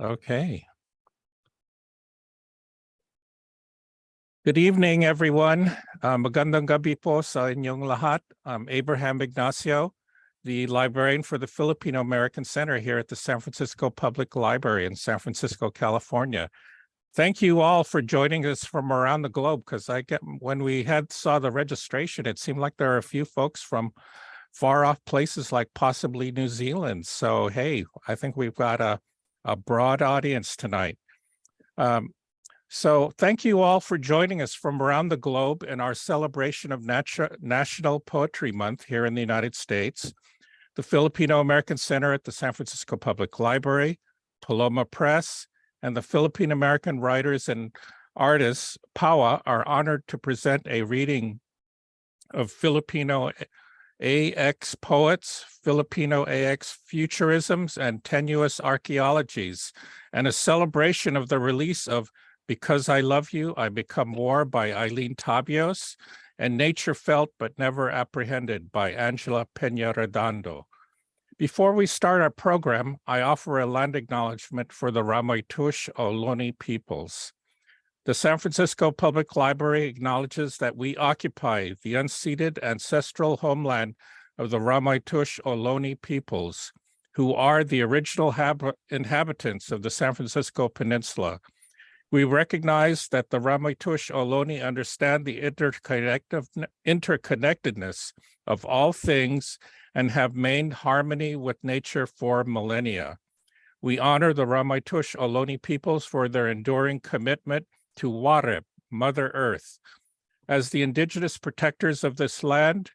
Okay. Good evening, everyone. Uh, magandang gabi po sa inyong lahat. I'm Abraham Ignacio, the librarian for the Filipino American Center here at the San Francisco Public Library in San Francisco, California. Thank you all for joining us from around the globe because I get when we had saw the registration, it seemed like there are a few folks from far off places like possibly New Zealand. So hey, I think we've got a, a broad audience tonight. Um, so thank you all for joining us from around the globe in our celebration of National Poetry Month here in the United States. The Filipino American Center at the San Francisco Public Library, Paloma Press, and the Philippine American Writers and Artists, PAWA, are honored to present a reading of Filipino AX poets, Filipino AX futurisms, and tenuous archaeologies, and a celebration of the release of Because I Love You, I Become War by Eileen Tabios, and Nature Felt But Never Apprehended by Angela Peñaredondo. Before we start our program, I offer a land acknowledgement for the Ramaytush Ohlone peoples. The San Francisco Public Library acknowledges that we occupy the unceded ancestral homeland of the Ramaytush Ohlone peoples, who are the original inhabitants of the San Francisco Peninsula. We recognize that the Ramaytush Ohlone understand the interconnectedness of all things and have maintained harmony with nature for millennia. We honor the Ramaytush Ohlone peoples for their enduring commitment to Warep, Mother Earth. As the indigenous protectors of this land,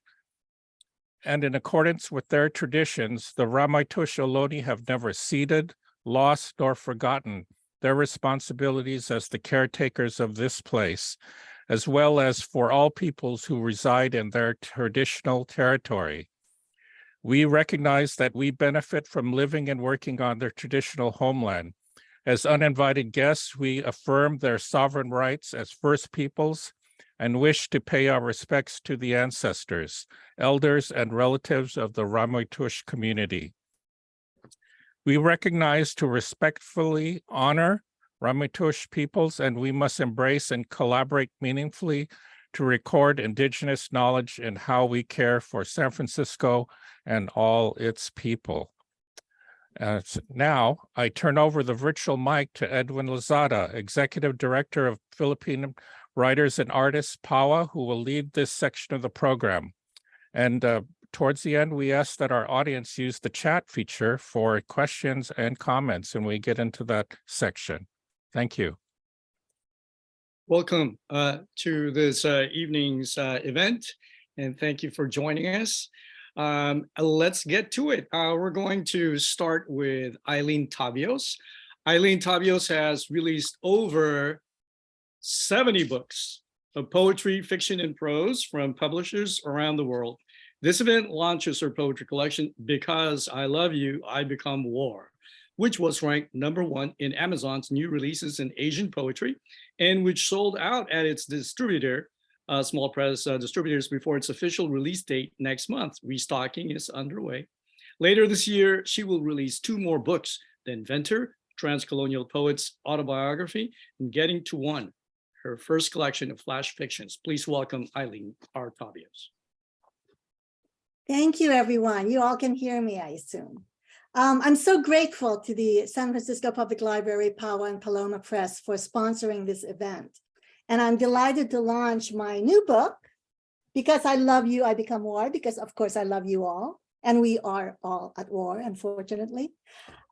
and in accordance with their traditions, the Ramaytush Ohlone have never ceded, lost, nor forgotten their responsibilities as the caretakers of this place, as well as for all peoples who reside in their traditional territory. We recognize that we benefit from living and working on their traditional homeland. As uninvited guests, we affirm their sovereign rights as First Peoples and wish to pay our respects to the ancestors, elders, and relatives of the Ramaytush community. We recognize to respectfully honor Ramaytush peoples, and we must embrace and collaborate meaningfully to record indigenous knowledge and how we care for San Francisco and all its people. Uh, now, I turn over the virtual mic to Edwin Lozada, Executive Director of Philippine Writers and Artists, PAWA, who will lead this section of the program. And uh, towards the end, we ask that our audience use the chat feature for questions and comments, and we get into that section. Thank you. Welcome uh, to this uh, evening's uh, event, and thank you for joining us. Um, let's get to it. Uh, we're going to start with Eileen Tabios. Eileen Tabios has released over 70 books of poetry, fiction, and prose from publishers around the world. This event launches her poetry collection, Because I Love You, I Become War, which was ranked number one in Amazon's new releases in Asian poetry, and which sold out at its distributor, uh, small press uh, distributors before its official release date next month. Restocking is underway. Later this year, she will release two more books, The Inventor, Transcolonial Poets Autobiography, and Getting to One, her first collection of flash fictions. Please welcome Eileen R. Tabios. Thank you, everyone. You all can hear me, I assume. Um, I'm so grateful to the San Francisco Public Library, PAWA and Paloma Press for sponsoring this event. And I'm delighted to launch my new book, Because I Love You, I Become War, because of course I love you all. And we are all at war, unfortunately.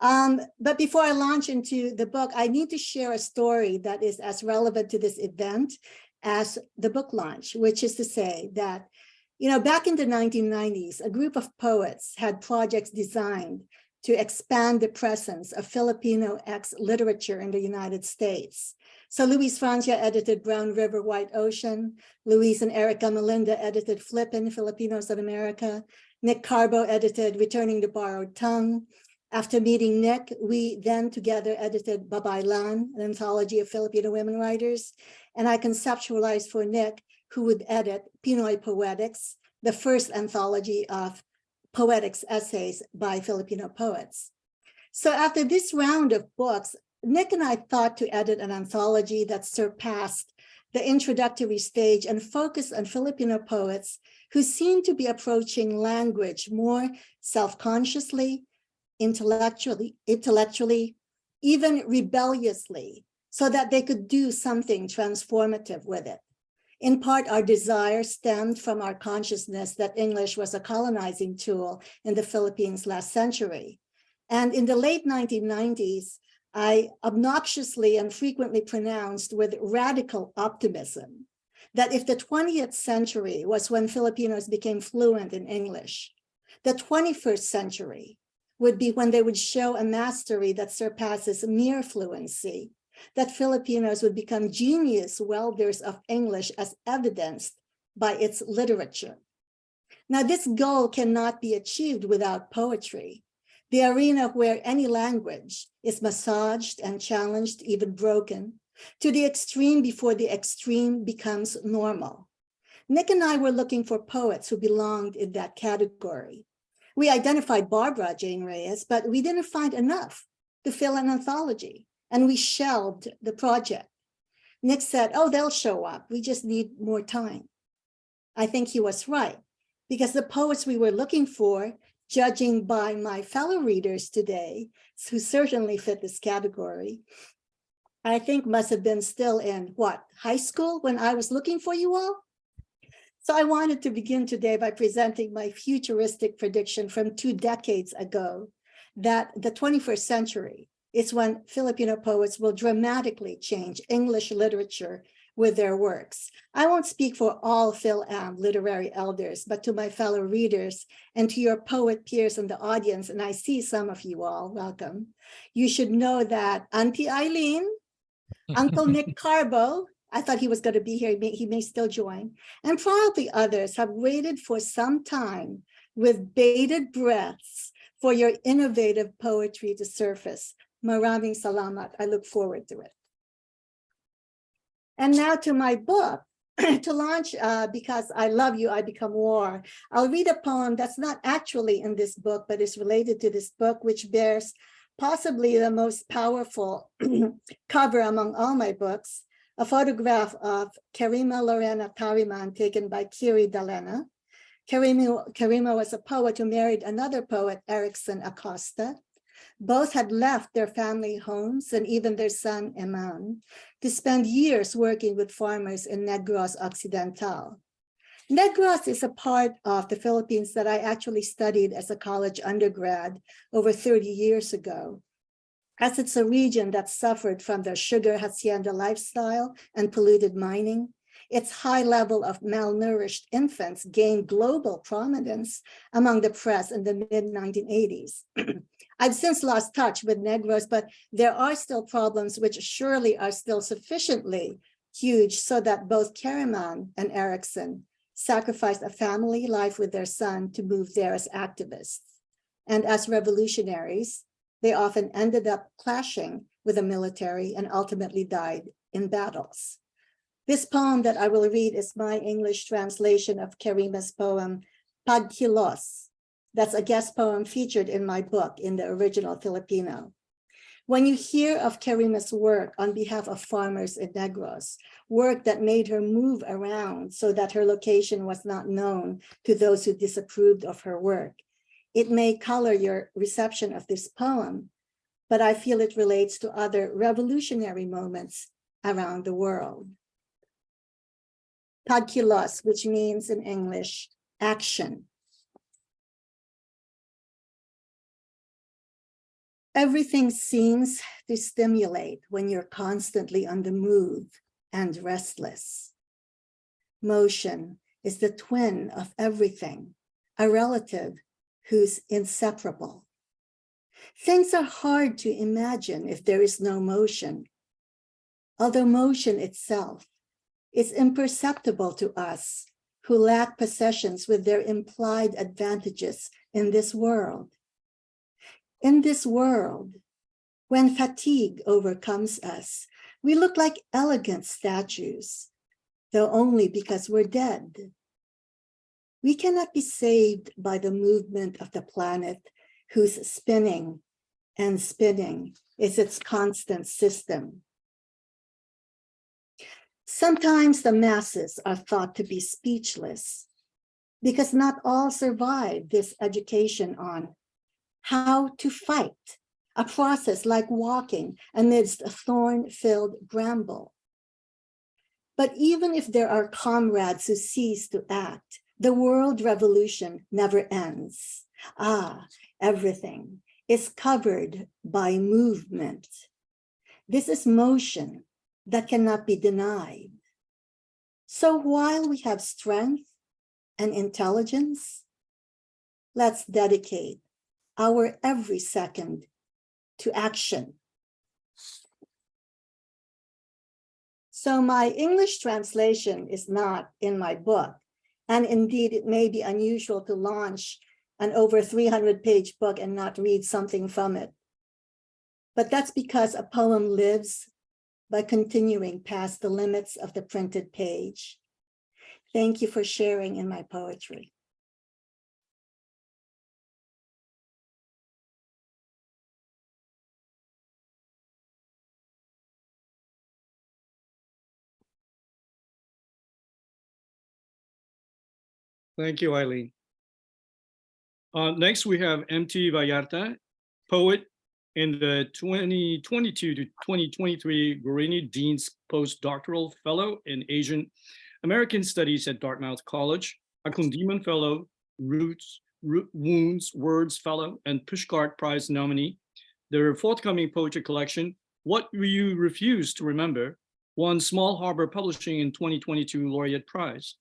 Um, but before I launch into the book, I need to share a story that is as relevant to this event as the book launch, which is to say that you know, back in the 1990s, a group of poets had projects designed to expand the presence of Filipino X literature in the United States. So Luis Francia edited Brown River, White Ocean. Luis and Eric Gamalinda edited Flippin' Filipinos of America. Nick Carbo edited Returning the Borrowed Tongue. After meeting Nick, we then together edited Babaylan, an anthology of Filipino women writers. And I conceptualized for Nick who would edit Pinoy Poetics, the first anthology of poetics essays by Filipino poets. So after this round of books, Nick and I thought to edit an anthology that surpassed the introductory stage and focused on Filipino poets who seem to be approaching language more self-consciously, intellectually, intellectually, even rebelliously, so that they could do something transformative with it. In part, our desire stemmed from our consciousness that English was a colonizing tool in the Philippines last century. And in the late 1990s, I obnoxiously and frequently pronounced with radical optimism that if the 20th century was when Filipinos became fluent in English, the 21st century would be when they would show a mastery that surpasses mere fluency, that Filipinos would become genius welders of English as evidenced by its literature. Now, this goal cannot be achieved without poetry, the arena where any language is massaged and challenged, even broken, to the extreme before the extreme becomes normal. Nick and I were looking for poets who belonged in that category. We identified Barbara Jane Reyes, but we didn't find enough to fill an anthology, and we shelved the project. Nick said, oh, they'll show up. We just need more time. I think he was right, because the poets we were looking for, judging by my fellow readers today, who certainly fit this category, I think must have been still in what, high school when I was looking for you all? So I wanted to begin today by presenting my futuristic prediction from two decades ago that the 21st century is when Filipino poets will dramatically change English literature with their works. I won't speak for all Phil-Am literary elders, but to my fellow readers and to your poet peers in the audience, and I see some of you all, welcome. You should know that Auntie Eileen, Uncle Nick Carbo, I thought he was going to be here. He may, he may still join. And probably others have waited for some time with bated breaths for your innovative poetry to surface. Maraming salamat. I look forward to it. And now to my book. to launch, uh, because I love you, I become war. I'll read a poem that's not actually in this book, but is related to this book, which bears possibly the most powerful cover among all my books a photograph of Kerima Lorena Tariman taken by Kiri Dalena. Kerima, Kerima was a poet who married another poet, Ericson Acosta. Both had left their family homes and even their son, Eman, to spend years working with farmers in Negros Occidental. Negros is a part of the Philippines that I actually studied as a college undergrad over 30 years ago as it's a region that suffered from the sugar hacienda lifestyle and polluted mining, its high level of malnourished infants gained global prominence among the press in the mid-1980s. I've since lost touch with Negros, but there are still problems which surely are still sufficiently huge so that both Kariman and Ericson sacrificed a family life with their son to move there as activists. And as revolutionaries, they often ended up clashing with the military and ultimately died in battles. This poem that I will read is my English translation of Kerima's poem, Pagkilos. That's a guest poem featured in my book in the original Filipino. When you hear of Kerima's work on behalf of farmers in Negros, work that made her move around so that her location was not known to those who disapproved of her work, it may color your reception of this poem, but I feel it relates to other revolutionary moments around the world. Pagkilos, which means in English, action. Everything seems to stimulate when you're constantly on the move and restless. Motion is the twin of everything, a relative who's inseparable. Things are hard to imagine if there is no motion. Although motion itself is imperceptible to us who lack possessions with their implied advantages in this world. In this world, when fatigue overcomes us, we look like elegant statues, though only because we're dead. We cannot be saved by the movement of the planet whose spinning and spinning is its constant system. Sometimes the masses are thought to be speechless because not all survive this education on how to fight, a process like walking amidst a thorn-filled bramble. But even if there are comrades who cease to act, the world revolution never ends. Ah, everything is covered by movement. This is motion that cannot be denied. So while we have strength and intelligence, let's dedicate our every second to action. So my English translation is not in my book. And indeed, it may be unusual to launch an over 300 page book and not read something from it. But that's because a poem lives by continuing past the limits of the printed page. Thank you for sharing in my poetry. Thank you, Eileen. Uh, next, we have MT Vallarta, poet in the 2022 to 2023 Guarini Dean's Postdoctoral Fellow in Asian American Studies at Dartmouth College, a Kundiman Fellow, Roots, Root, Wounds, Words Fellow, and Pushcart Prize nominee. Their forthcoming poetry collection, What You Refuse to Remember, won Small Harbor Publishing in 2022 Laureate Prize.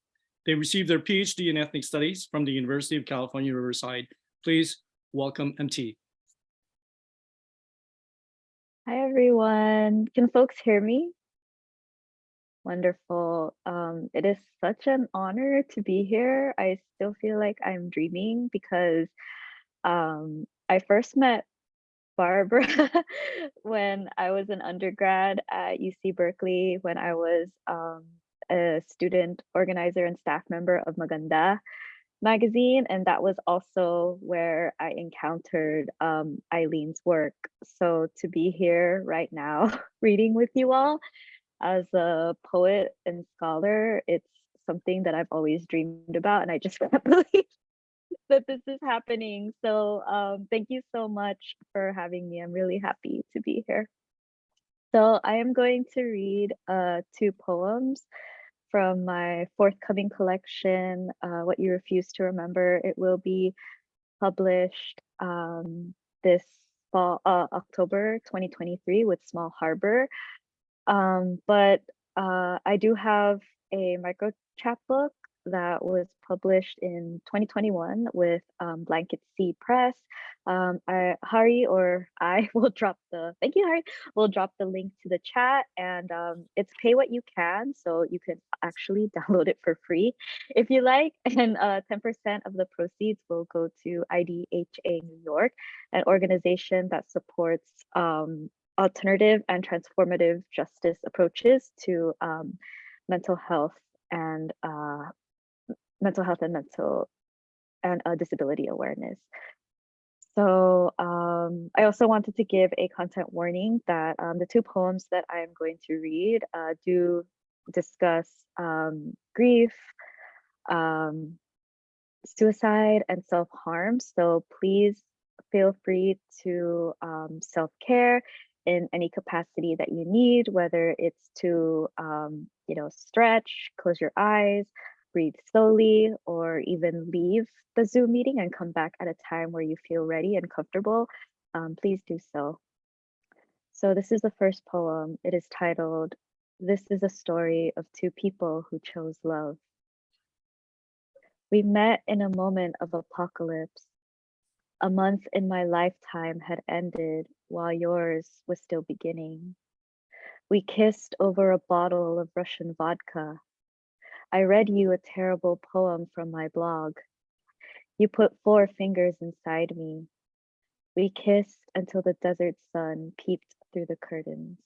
They received their PhD in Ethnic Studies from the University of California, Riverside. Please welcome MT. Hi, everyone. Can folks hear me? Wonderful. Um, it is such an honor to be here. I still feel like I'm dreaming because um, I first met Barbara when I was an undergrad at UC Berkeley, when I was um, a student organizer and staff member of Maganda magazine. And that was also where I encountered um, Eileen's work. So to be here right now, reading with you all as a poet and scholar, it's something that I've always dreamed about. And I just can't believe that this is happening. So um, thank you so much for having me. I'm really happy to be here. So I am going to read uh, two poems from my forthcoming collection, uh, What You Refuse to Remember. It will be published um, this fall, uh, October 2023 with Small Harbor. Um, but uh, I do have a micro chapbook that was published in 2021 with um, Blanket Sea Press. Um, I, Hari or I will drop the, thank you Hari, we'll drop the link to the chat and um, it's pay what you can. So you can actually download it for free if you like. And 10% uh, of the proceeds will go to IDHA New York, an organization that supports um, alternative and transformative justice approaches to um, mental health and uh, mental health and mental and uh, disability awareness. So um, I also wanted to give a content warning that um, the two poems that I am going to read uh, do discuss um, grief, um, suicide, and self-harm. So please feel free to um, self-care in any capacity that you need, whether it's to, um, you know, stretch, close your eyes, breathe slowly, or even leave the Zoom meeting and come back at a time where you feel ready and comfortable, um, please do so. So this is the first poem. It is titled, This is a Story of Two People Who Chose Love. We met in a moment of apocalypse. A month in my lifetime had ended while yours was still beginning. We kissed over a bottle of Russian vodka I read you a terrible poem from my blog. You put four fingers inside me. We kissed until the desert sun peeped through the curtains.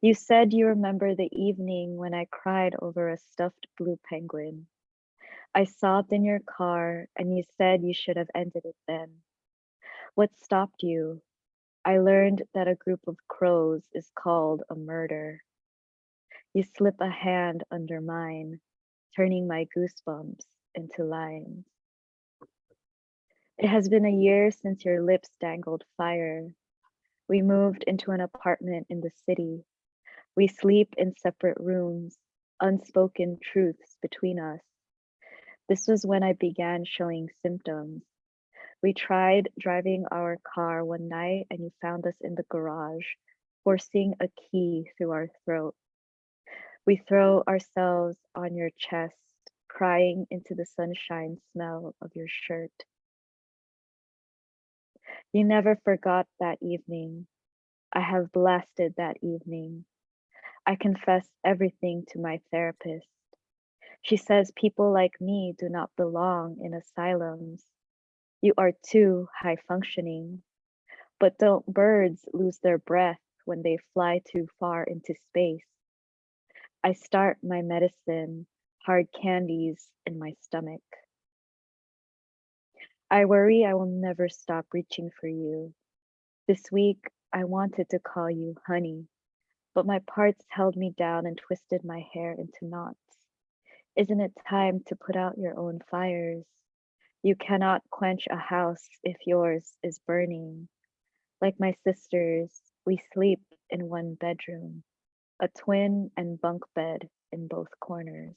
You said you remember the evening when I cried over a stuffed blue penguin. I sobbed in your car and you said you should have ended it then. What stopped you? I learned that a group of crows is called a murder. You slip a hand under mine, turning my goosebumps into lines. It has been a year since your lips dangled fire. We moved into an apartment in the city. We sleep in separate rooms, unspoken truths between us. This was when I began showing symptoms. We tried driving our car one night and you found us in the garage, forcing a key through our throat. We throw ourselves on your chest, crying into the sunshine smell of your shirt. You never forgot that evening. I have blasted that evening. I confess everything to my therapist. She says people like me do not belong in asylums. You are too high functioning. But don't birds lose their breath when they fly too far into space? I start my medicine, hard candies in my stomach. I worry I will never stop reaching for you. This week, I wanted to call you honey, but my parts held me down and twisted my hair into knots. Isn't it time to put out your own fires? You cannot quench a house if yours is burning. Like my sisters, we sleep in one bedroom, a twin and bunk bed in both corners.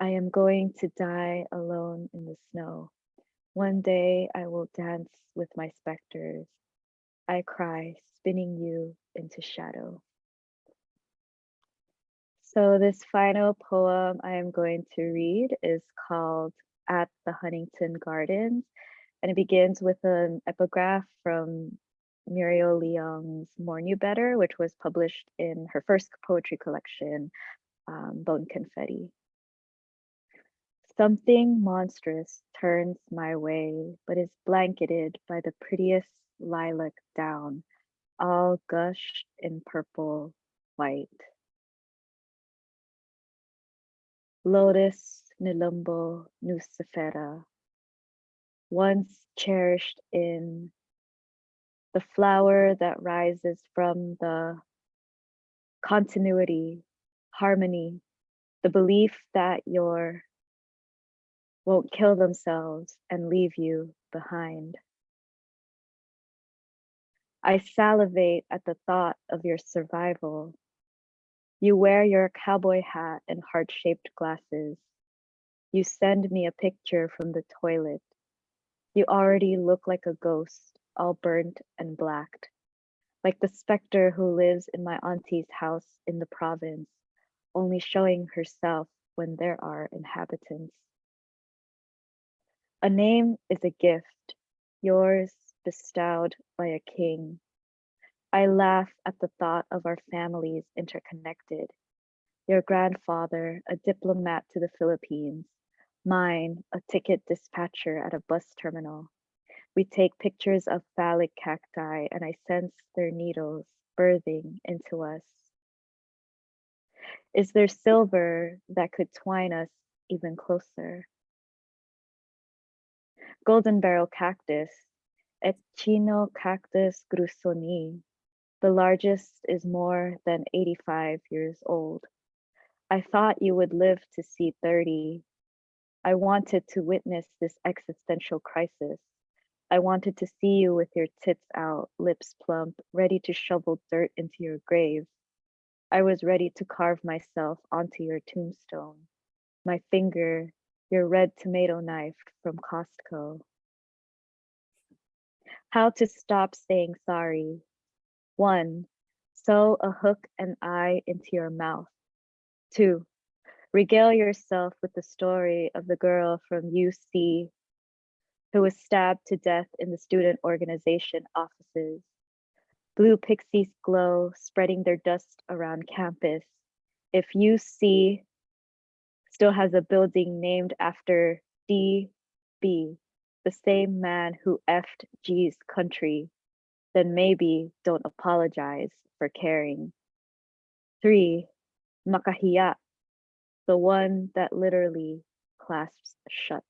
I am going to die alone in the snow. One day I will dance with my specters. I cry, spinning you into shadow. So this final poem I am going to read is called At the Huntington Gardens, and it begins with an epigraph from Muriel Leung's More Knew Better, which was published in her first poetry collection, um, Bone Confetti. Something monstrous turns my way, but is blanketed by the prettiest lilac down, all gushed in purple white. Lotus Nelumbo Nucifera, once cherished in the flower that rises from the continuity, harmony, the belief that your won't kill themselves and leave you behind. I salivate at the thought of your survival. You wear your cowboy hat and heart shaped glasses. You send me a picture from the toilet. You already look like a ghost, all burnt and blacked, like the specter who lives in my auntie's house in the province, only showing herself when there are inhabitants. A name is a gift, yours bestowed by a king. I laugh at the thought of our families interconnected. Your grandfather, a diplomat to the Philippines, mine, a ticket dispatcher at a bus terminal. We take pictures of phallic cacti and I sense their needles birthing into us. Is there silver that could twine us even closer? golden barrel cactus, Echinocactus grusonii. The largest is more than 85 years old. I thought you would live to see 30. I wanted to witness this existential crisis. I wanted to see you with your tits out, lips plump, ready to shovel dirt into your grave. I was ready to carve myself onto your tombstone. My finger your red tomato knife from Costco. How to stop saying sorry. One, sew a hook and eye into your mouth. Two, regale yourself with the story of the girl from UC who was stabbed to death in the student organization offices. Blue pixies glow, spreading their dust around campus. If UC still has a building named after DB, the same man who effed G's country, then maybe don't apologize for caring. Three, makahiya, the one that literally clasps shut.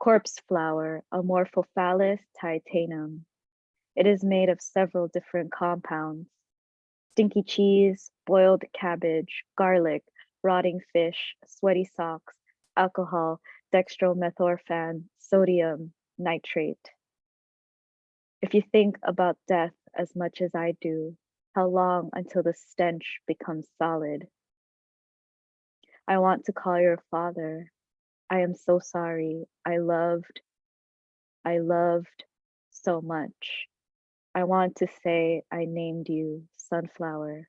Corpse flower, Amorphophallus titanum. It is made of several different compounds. Stinky cheese, boiled cabbage, garlic, rotting fish, sweaty socks, alcohol, dextromethorphan, sodium, nitrate. If you think about death as much as I do, how long until the stench becomes solid? I want to call your father. I am so sorry. I loved, I loved so much. I want to say I named you Sunflower.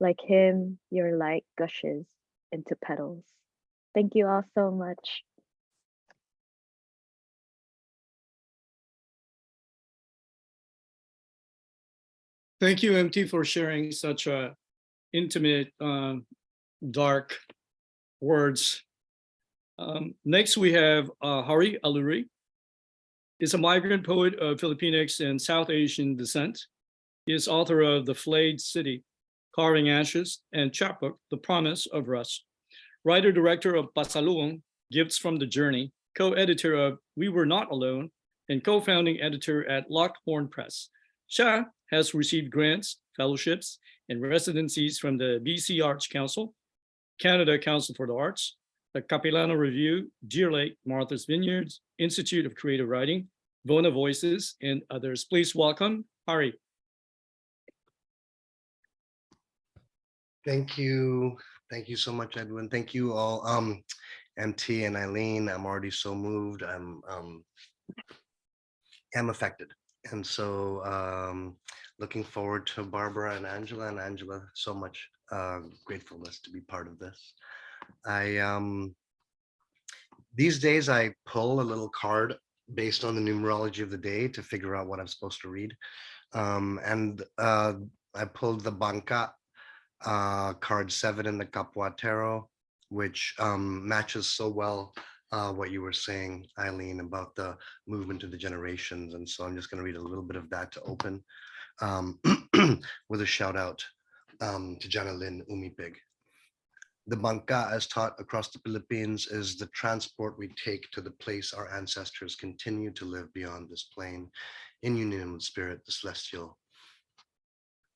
Like him, your light gushes into petals. Thank you all so much. Thank you, MT, for sharing such a intimate, um, dark words. Um, next, we have uh, Hari Alluri. Is a migrant poet of Filipinx and South Asian descent. He is author of The Flayed City, Carving Ashes, and chapbook, The Promise of Rust. Writer-director of Pasalubong, Gifts from the Journey, co-editor of We Were Not Alone, and co-founding editor at Locarno Press. Shah has received grants, fellowships, and residencies from the BC Arts Council, Canada Council for the Arts, the Capilano Review, Deer Lake, Martha's Vineyards, Institute of Creative Writing, Vona Voices, and others. Please welcome Hari. Thank you. Thank you so much, Edwin. Thank you all. Um, MT and Eileen, I'm already so moved. I'm um am affected. And so um looking forward to Barbara and Angela and Angela, so much uh gratefulness to be part of this. I um these days I pull a little card based on the numerology of the day to figure out what I'm supposed to read. Um and uh I pulled the Banca uh, card seven in the Capua Tarot, which um, matches so well uh, what you were saying, Eileen, about the movement of the generations. And so I'm just going to read a little bit of that to open um, with a shout out um, to Jana Lynn Umipig. The banca, as taught across the Philippines, is the transport we take to the place our ancestors continue to live beyond this plane, in union with spirit, the celestial,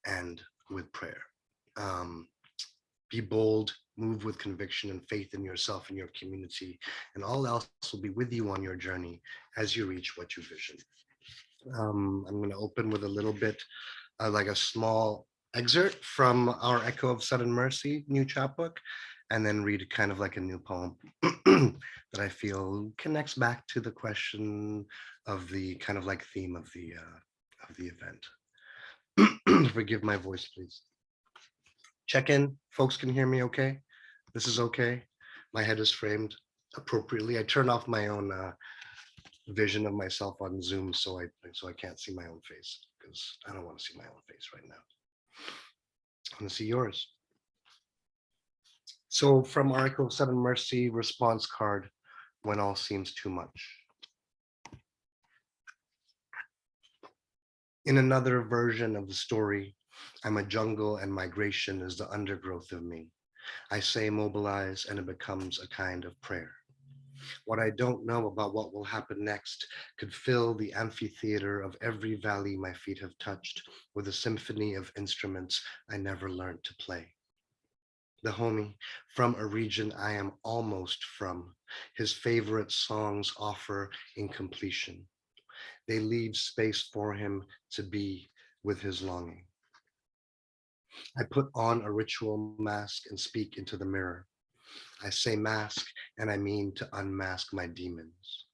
and with prayer um, be bold, move with conviction and faith in yourself and your community, and all else will be with you on your journey as you reach what you vision. Um, I'm going to open with a little bit uh, like a small excerpt from our Echo of Sudden Mercy new chapbook, and then read kind of like a new poem that I feel connects back to the question of the kind of like theme of the uh, of the event. Forgive my voice, please check in. Folks can hear me okay? This is okay. My head is framed appropriately. I turn off my own uh, vision of myself on Zoom so I so I can't see my own face because I don't want to see my own face right now. I want to see yours. So from Article 7 Mercy response card, when all seems too much. In another version of the story, I'm a jungle and migration is the undergrowth of me. I say mobilize and it becomes a kind of prayer. What I don't know about what will happen next could fill the amphitheater of every valley my feet have touched with a symphony of instruments I never learned to play. The homie from a region I am almost from, his favorite songs offer incompletion. They leave space for him to be with his longing. I put on a ritual mask and speak into the mirror. I say mask and I mean to unmask my demons.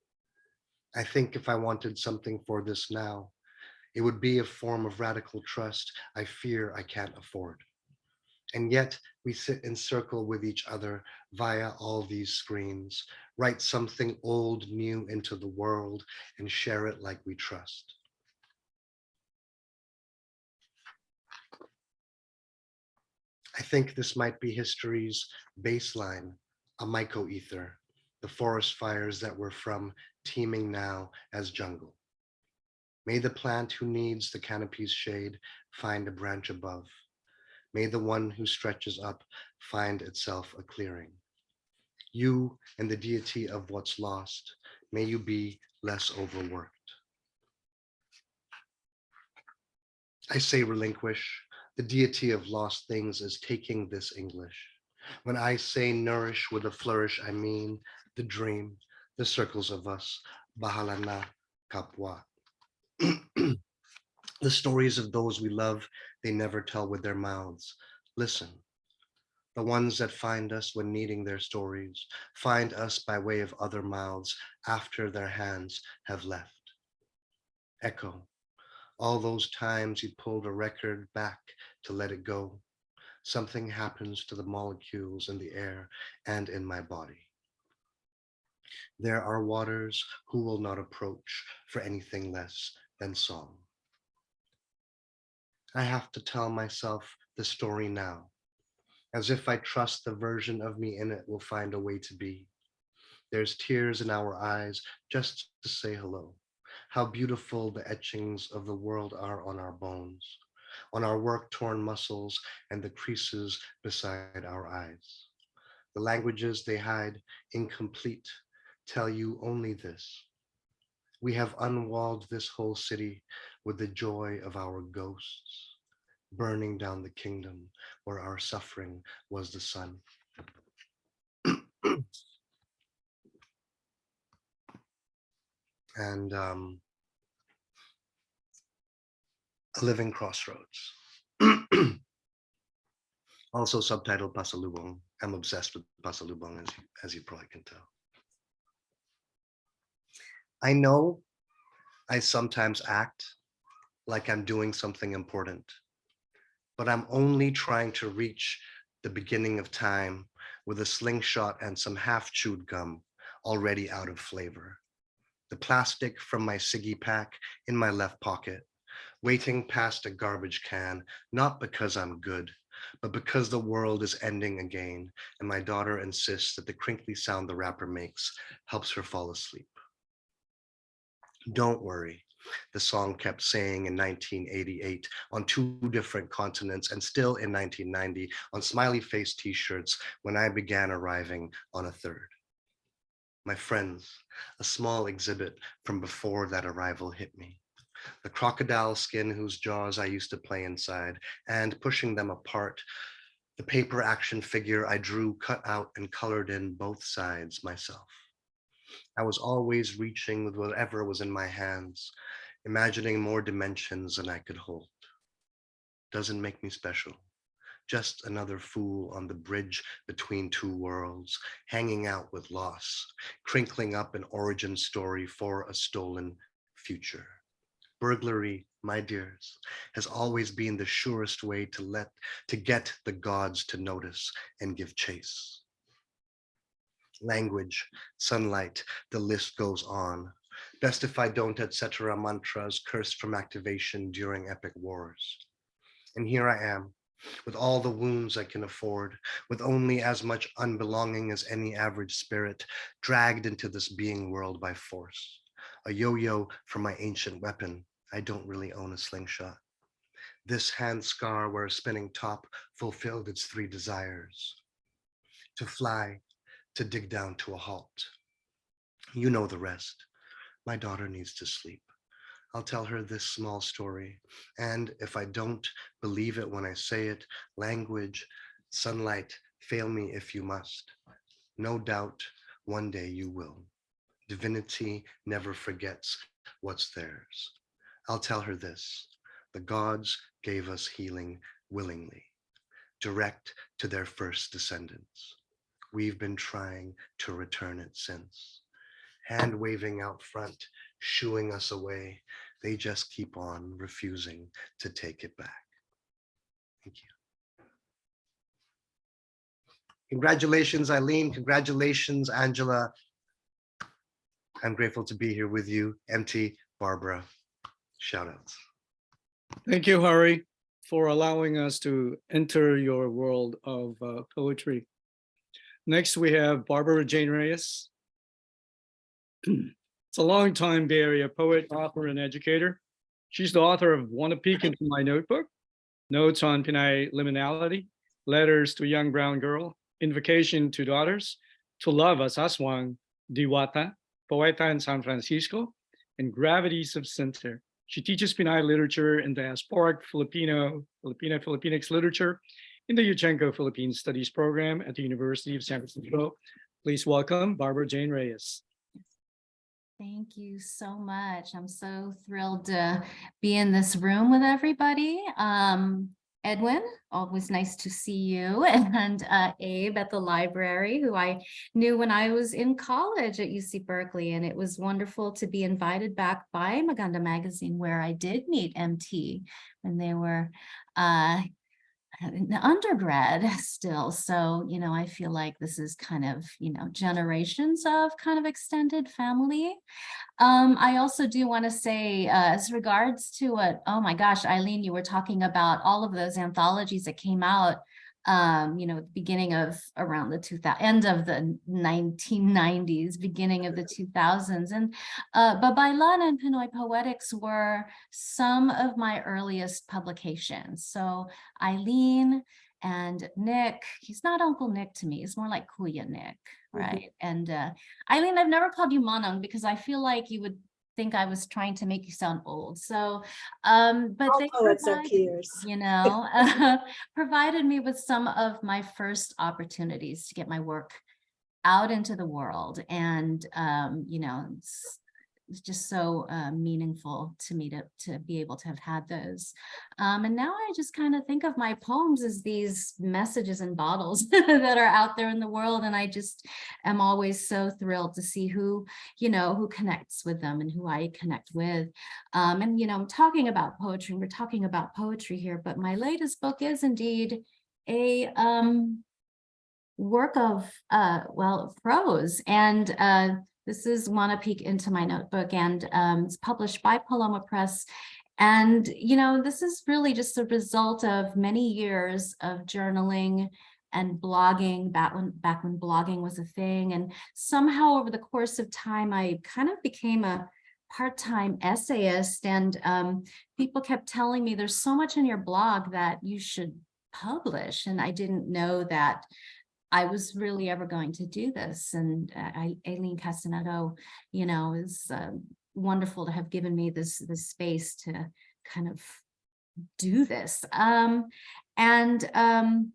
I think if I wanted something for this now, it would be a form of radical trust I fear I can't afford. And yet we sit in circle with each other via all these screens, write something old new into the world and share it like we trust. I think this might be history's baseline, a myco-ether, the forest fires that were from teeming now as jungle. May the plant who needs the canopy's shade find a branch above. May the one who stretches up find itself a clearing. You and the deity of what's lost, May you be less overworked. I say relinquish. The deity of lost things is taking this English. When I say nourish with a flourish, I mean the dream, the circles of us, Bahalana Kapwa. the stories of those we love, they never tell with their mouths. Listen, the ones that find us when needing their stories, find us by way of other mouths after their hands have left. Echo, all those times you pulled a record back to let it go. Something happens to the molecules in the air and in my body. There are waters who will not approach for anything less than song. I have to tell myself the story now, as if I trust the version of me in it will find a way to be. There's tears in our eyes just to say hello. How beautiful the etchings of the world are on our bones, on our work-torn muscles and the creases beside our eyes. The languages they hide incomplete tell you only this. We have unwalled this whole city with the joy of our ghosts, burning down the kingdom where our suffering was the sun. and um, a living crossroads. also subtitled Pasalubong. I'm obsessed with Pasalubong, as you, as you probably can tell. I know I sometimes act like I'm doing something important, but I'm only trying to reach the beginning of time with a slingshot and some half chewed gum already out of flavor. The plastic from my Siggy pack in my left pocket, waiting past a garbage can, not because I'm good, but because the world is ending again and my daughter insists that the crinkly sound the wrapper makes helps her fall asleep. Don't worry, the song kept saying in 1988 on two different continents and still in 1990 on smiley face t-shirts when I began arriving on a third. My friends, a small exhibit from before that arrival hit me. The crocodile skin whose jaws I used to play inside and pushing them apart, the paper action figure I drew cut out and colored in both sides myself. I was always reaching with whatever was in my hands, imagining more dimensions than I could hold. Doesn't make me special. Just another fool on the bridge between two worlds, hanging out with loss, crinkling up an origin story for a stolen future. Burglary, my dears, has always been the surest way to let to get the gods to notice and give chase language, sunlight, the list goes on. Best if I don't, etc. mantras cursed from activation during epic wars. And here I am, with all the wounds I can afford, with only as much unbelonging as any average spirit, dragged into this being world by force. A yo-yo from my ancient weapon. I don't really own a slingshot. This hand scar where a spinning top fulfilled its three desires. To fly, to dig down to a halt. You know the rest. My daughter needs to sleep. I'll tell her this small story. And if I don't believe it when I say it, language, sunlight, fail me if you must. No doubt one day you will. Divinity never forgets what's theirs. I'll tell her this. The gods gave us healing willingly, direct to their first descendants. We've been trying to return it since. Hand waving out front, shooing us away. They just keep on refusing to take it back. Thank you. Congratulations, Eileen. Congratulations, Angela. I'm grateful to be here with you, MT, Barbara. Shout outs. Thank you, Hari, for allowing us to enter your world of uh, poetry. Next, we have Barbara Jane Reyes. It's a longtime Bay Area poet, author, and educator. She's the author of Wanna Peek into My Notebook, Notes on Pinay Liminality, Letters to a Young Brown Girl, Invocation to Daughters, To Love as Aswang, Diwata, Poeta in San Francisco, and Gravities of Center. She teaches Pinay literature and diasporic Filipino, Filipino Filipinx literature in the Yuchengco Philippine Studies program at the University of San Francisco. Please welcome Barbara Jane Reyes. Thank you so much. I'm so thrilled to be in this room with everybody. Um, Edwin, always nice to see you, and uh, Abe at the library, who I knew when I was in college at UC Berkeley, and it was wonderful to be invited back by Maganda Magazine, where I did meet MT when they were uh, in undergrad still. So, you know, I feel like this is kind of, you know, generations of kind of extended family. Um, I also do want to say, uh, as regards to what, oh my gosh, Eileen, you were talking about all of those anthologies that came out, um, you know, at the beginning of around the 2000, end of the 1990s, beginning of the 2000s. And uh, Babaylan and Pinoy Poetics were some of my earliest publications. So Eileen and Nick, he's not Uncle Nick to me, he's more like Kuya Nick, right? And uh, Eileen, I've never called you Manong because I feel like you would think I was trying to make you sound old. So, um, but All they poets are peers. you know, uh, provided me with some of my first opportunities to get my work out into the world. And, um, you know, it's, just so uh, meaningful to me to, to be able to have had those. Um, and now I just kind of think of my poems as these messages in bottles that are out there in the world. And I just am always so thrilled to see who, you know, who connects with them and who I connect with. Um, and, you know, I'm talking about poetry, and we're talking about poetry here, but my latest book is indeed a um, work of, uh, well, prose. And uh, this is want to peek into my notebook and um, it's published by Paloma Press. And, you know, this is really just a result of many years of journaling and blogging back when back when blogging was a thing. And somehow over the course of time, I kind of became a part-time essayist and um, people kept telling me there's so much in your blog that you should publish. And I didn't know that I was really ever going to do this. And uh, I, Aileen Cassinetto, you know, is um, wonderful to have given me this, this space to kind of do this. Um, and, um,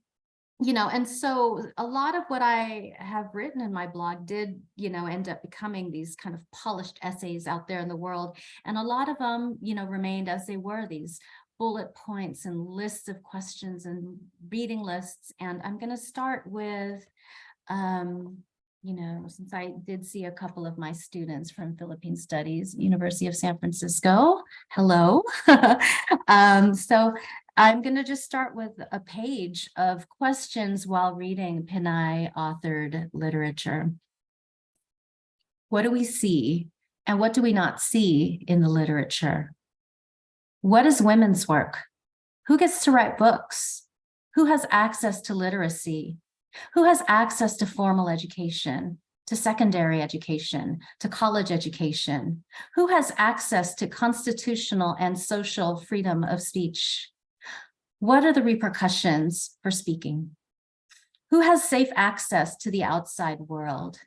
you know, and so a lot of what I have written in my blog did, you know, end up becoming these kind of polished essays out there in the world. And a lot of them, you know, remained as they were, these bullet points and lists of questions and reading lists. And I'm going to start with, um, you know, since I did see a couple of my students from Philippine Studies, University of San Francisco, hello. um, so I'm going to just start with a page of questions while reading Pinay authored literature. What do we see and what do we not see in the literature? What is women's work? Who gets to write books? Who has access to literacy? Who has access to formal education, to secondary education, to college education? Who has access to constitutional and social freedom of speech? What are the repercussions for speaking? Who has safe access to the outside world?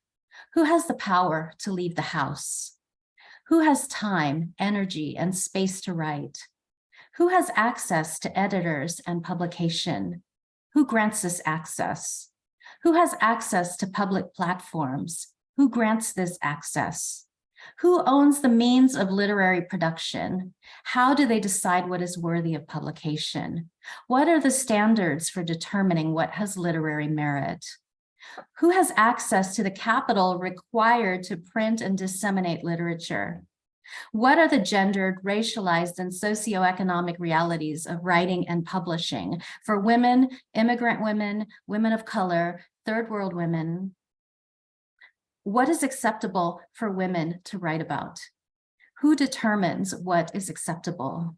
Who has the power to leave the house? Who has time, energy, and space to write? Who has access to editors and publication? Who grants this access? Who has access to public platforms? Who grants this access? Who owns the means of literary production? How do they decide what is worthy of publication? What are the standards for determining what has literary merit? Who has access to the capital required to print and disseminate literature? What are the gendered, racialized, and socioeconomic realities of writing and publishing for women, immigrant women, women of color, third world women? What is acceptable for women to write about? Who determines what is acceptable?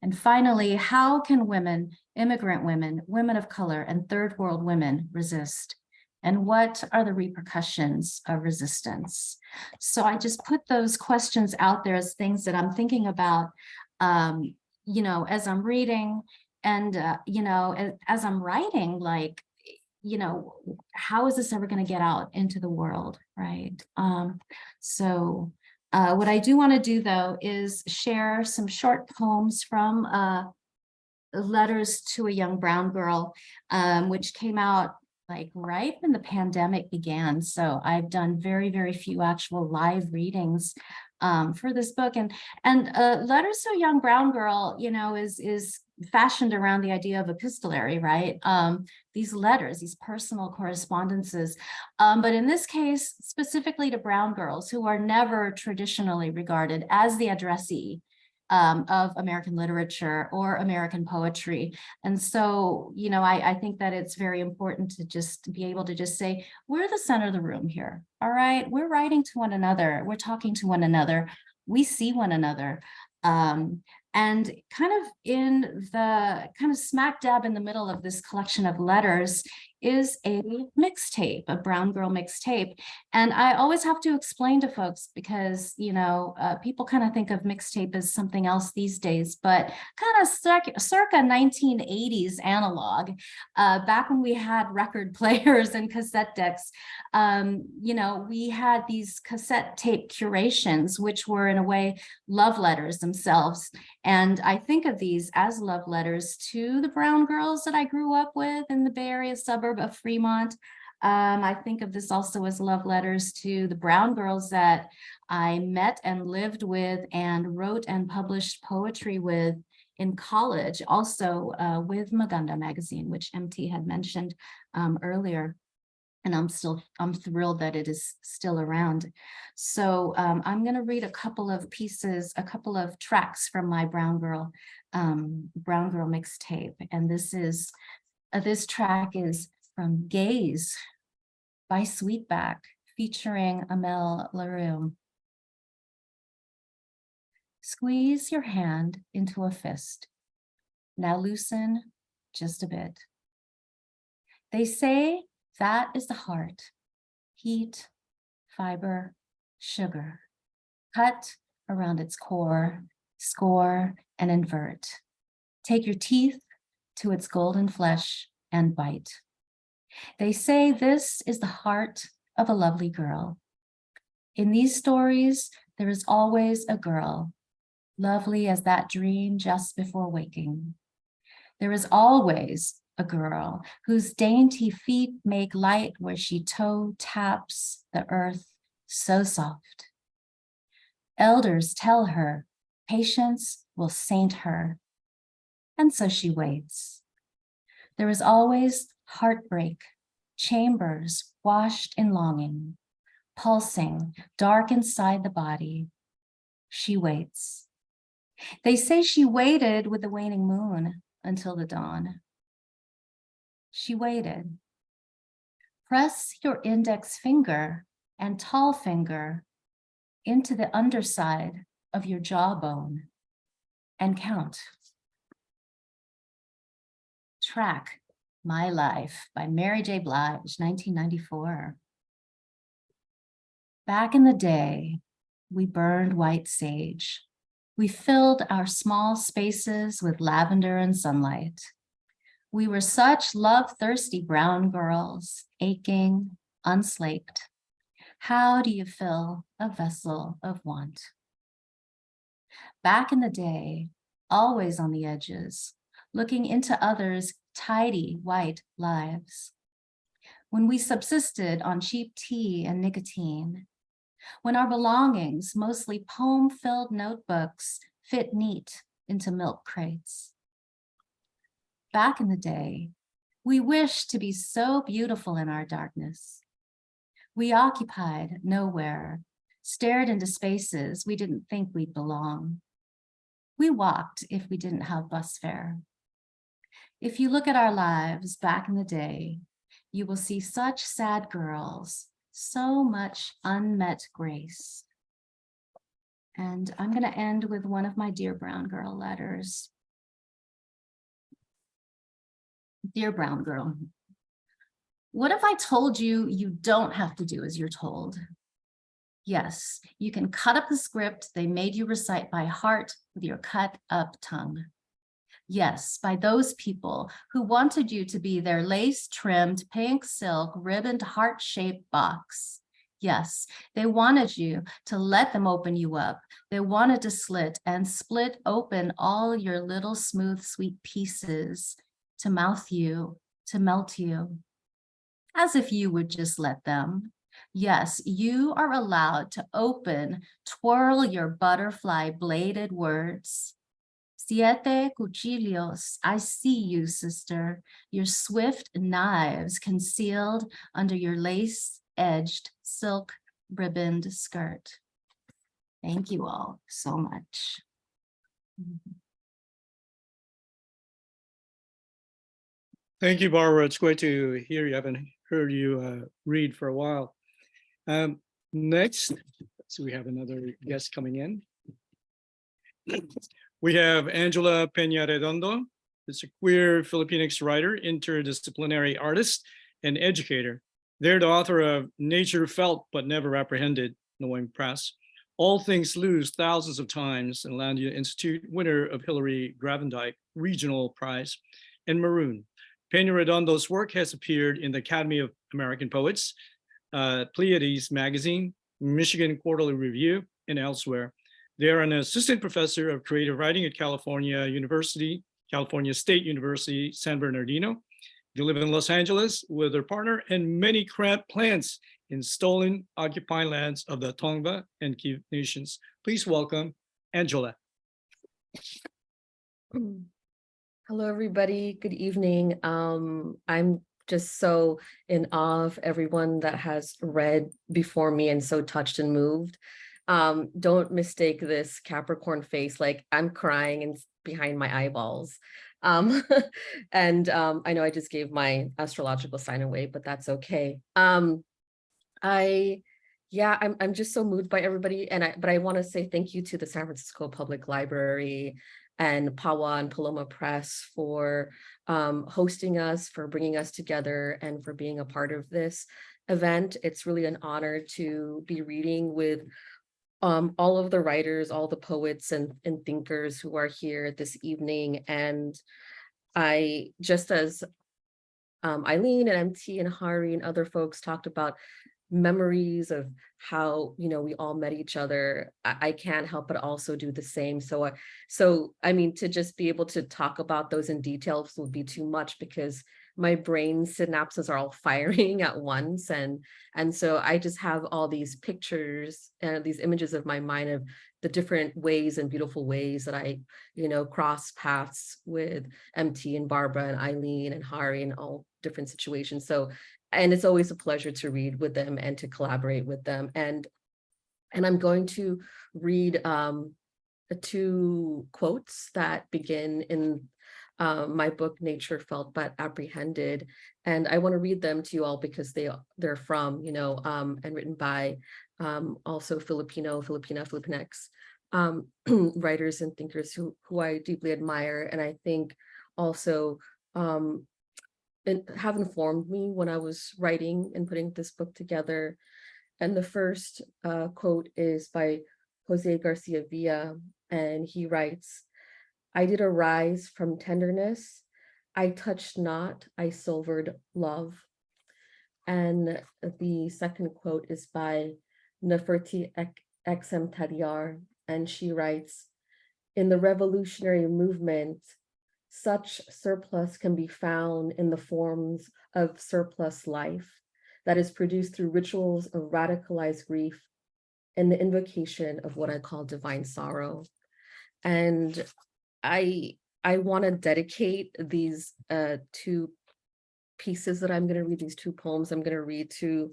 And finally, how can women, immigrant women, women of color, and third world women resist? And what are the repercussions of resistance? So I just put those questions out there as things that I'm thinking about, um, you know, as I'm reading and, uh, you know, as, as I'm writing, like, you know, how is this ever going to get out into the world, right? Um, so uh, what I do want to do though is share some short poems from uh, letters to a young brown girl, um, which came out like right when the pandemic began. So I've done very, very few actual live readings um, for this book. And and uh, Letters to Young Brown Girl, you know, is is fashioned around the idea of epistolary, right? Um, these letters, these personal correspondences. Um, but in this case, specifically to brown girls who are never traditionally regarded as the addressee um, of American literature or American poetry. And so, you know, I, I think that it's very important to just be able to just say, we're the center of the room here. All right, we're writing to one another. We're talking to one another. We see one another. Um, and kind of in the kind of smack dab in the middle of this collection of letters is a mixtape, a brown girl mixtape. And I always have to explain to folks because, you know, uh, people kind of think of mixtape as something else these days, but kind of circa, circa 1980s analog, uh, back when we had record players and cassette decks, um, you know, we had these cassette tape curations, which were in a way love letters themselves. And I think of these as love letters to the brown girls that I grew up with in the Bay Area suburb of Fremont. Um, I think of this also as love letters to the brown girls that I met and lived with and wrote and published poetry with in college, also uh, with Maganda magazine, which MT had mentioned um, earlier and I'm still, I'm thrilled that it is still around. So um, I'm going to read a couple of pieces, a couple of tracks from my Brown Girl, um, Brown Girl mixtape. And this is, uh, this track is from Gaze by Sweetback featuring Amel Larrieux. Squeeze your hand into a fist. Now loosen just a bit. They say that is the heart, heat, fiber, sugar, cut around its core, score and invert. Take your teeth to its golden flesh and bite. They say this is the heart of a lovely girl. In these stories, there is always a girl, lovely as that dream just before waking. There is always a girl whose dainty feet make light where she toe taps the earth so soft. Elders tell her patience will saint her, and so she waits. There is always heartbreak, chambers washed in longing, pulsing dark inside the body. She waits. They say she waited with the waning moon until the dawn. She waited. Press your index finger and tall finger into the underside of your jawbone and count. Track My Life by Mary J. Blige, 1994. Back in the day, we burned white sage. We filled our small spaces with lavender and sunlight. We were such love-thirsty brown girls, aching, unslaked. How do you fill a vessel of want? Back in the day, always on the edges, looking into others' tidy white lives. When we subsisted on cheap tea and nicotine, when our belongings, mostly poem-filled notebooks, fit neat into milk crates back in the day, we wished to be so beautiful in our darkness. We occupied nowhere, stared into spaces we didn't think we'd belong. We walked if we didn't have bus fare. If you look at our lives back in the day, you will see such sad girls, so much unmet grace. And I'm going to end with one of my Dear Brown Girl letters. Dear brown girl, what if I told you you don't have to do as you're told? Yes, you can cut up the script they made you recite by heart with your cut up tongue. Yes, by those people who wanted you to be their lace-trimmed pink silk ribboned heart-shaped box. Yes, they wanted you to let them open you up. They wanted to slit and split open all your little smooth, sweet pieces to mouth you, to melt you. As if you would just let them. Yes, you are allowed to open, twirl your butterfly bladed words. Siete cuchillos, I see you, sister, your swift knives concealed under your lace-edged silk ribboned skirt. Thank you all so much. Thank you, Barbara. It's great to hear you. I haven't heard you uh, read for a while. Um, Next, so we have another guest coming in. We have Angela Peñaredondo. It's a queer Filipinx writer, interdisciplinary artist, and educator. They're the author of Nature Felt But Never Apprehended, Noemi Press, All Things Lose Thousands of Times, Inlandia Institute, winner of Hillary Gravendyk Regional Prize, and Maroon. Peñaredondo's work has appeared in the Academy of American Poets, uh, Pleiades Magazine, Michigan Quarterly Review, and elsewhere. They are an assistant professor of creative writing at California University, California State University, San Bernardino. They live in Los Angeles with their partner and many plants in stolen occupied lands of the Tongva and Kizh nations. Please welcome Angela. Hello, everybody. Good evening. Um, I'm just so in awe of everyone that has read before me and so touched and moved. Um, don't mistake this Capricorn face, like I'm crying and behind my eyeballs. Um, and um, I know I just gave my astrological sign away, but that's okay. Um, I, yeah, I'm, I'm just so moved by everybody. And I, but I want to say thank you to the San Francisco Public Library and Pawa and Paloma Press for um, hosting us, for bringing us together and for being a part of this event. It's really an honor to be reading with um, all of the writers, all the poets and, and thinkers who are here this evening. And I, just as um, Eileen and MT and Hari and other folks talked about memories of how you know we all met each other I, I can't help but also do the same so I, so I mean to just be able to talk about those in details would be too much because my brain synapses are all firing at once and and so I just have all these pictures and these images of my mind of the different ways and beautiful ways that I you know cross paths with MT and Barbara and Eileen and Hari and all different situations so and it's always a pleasure to read with them and to collaborate with them. And, and I'm going to read um, two quotes that begin in uh, my book, Nature Felt But Apprehended. And I want to read them to you all because they, they're from, you know, um, and written by um, also Filipino, Filipina, Filipinx um, writers and thinkers who, who I deeply admire. And I think also um, have informed me when I was writing and putting this book together. And the first uh, quote is by Jose Garcia Villa, and he writes, I did arise from tenderness. I touched not, I silvered love. And the second quote is by Neferti X. M. Tadiar, and she writes, in the revolutionary movement, such surplus can be found in the forms of surplus life that is produced through rituals of radicalized grief and the invocation of what I call divine sorrow. And I, I want to dedicate these uh, two pieces that I'm going to read, these two poems I'm going to read to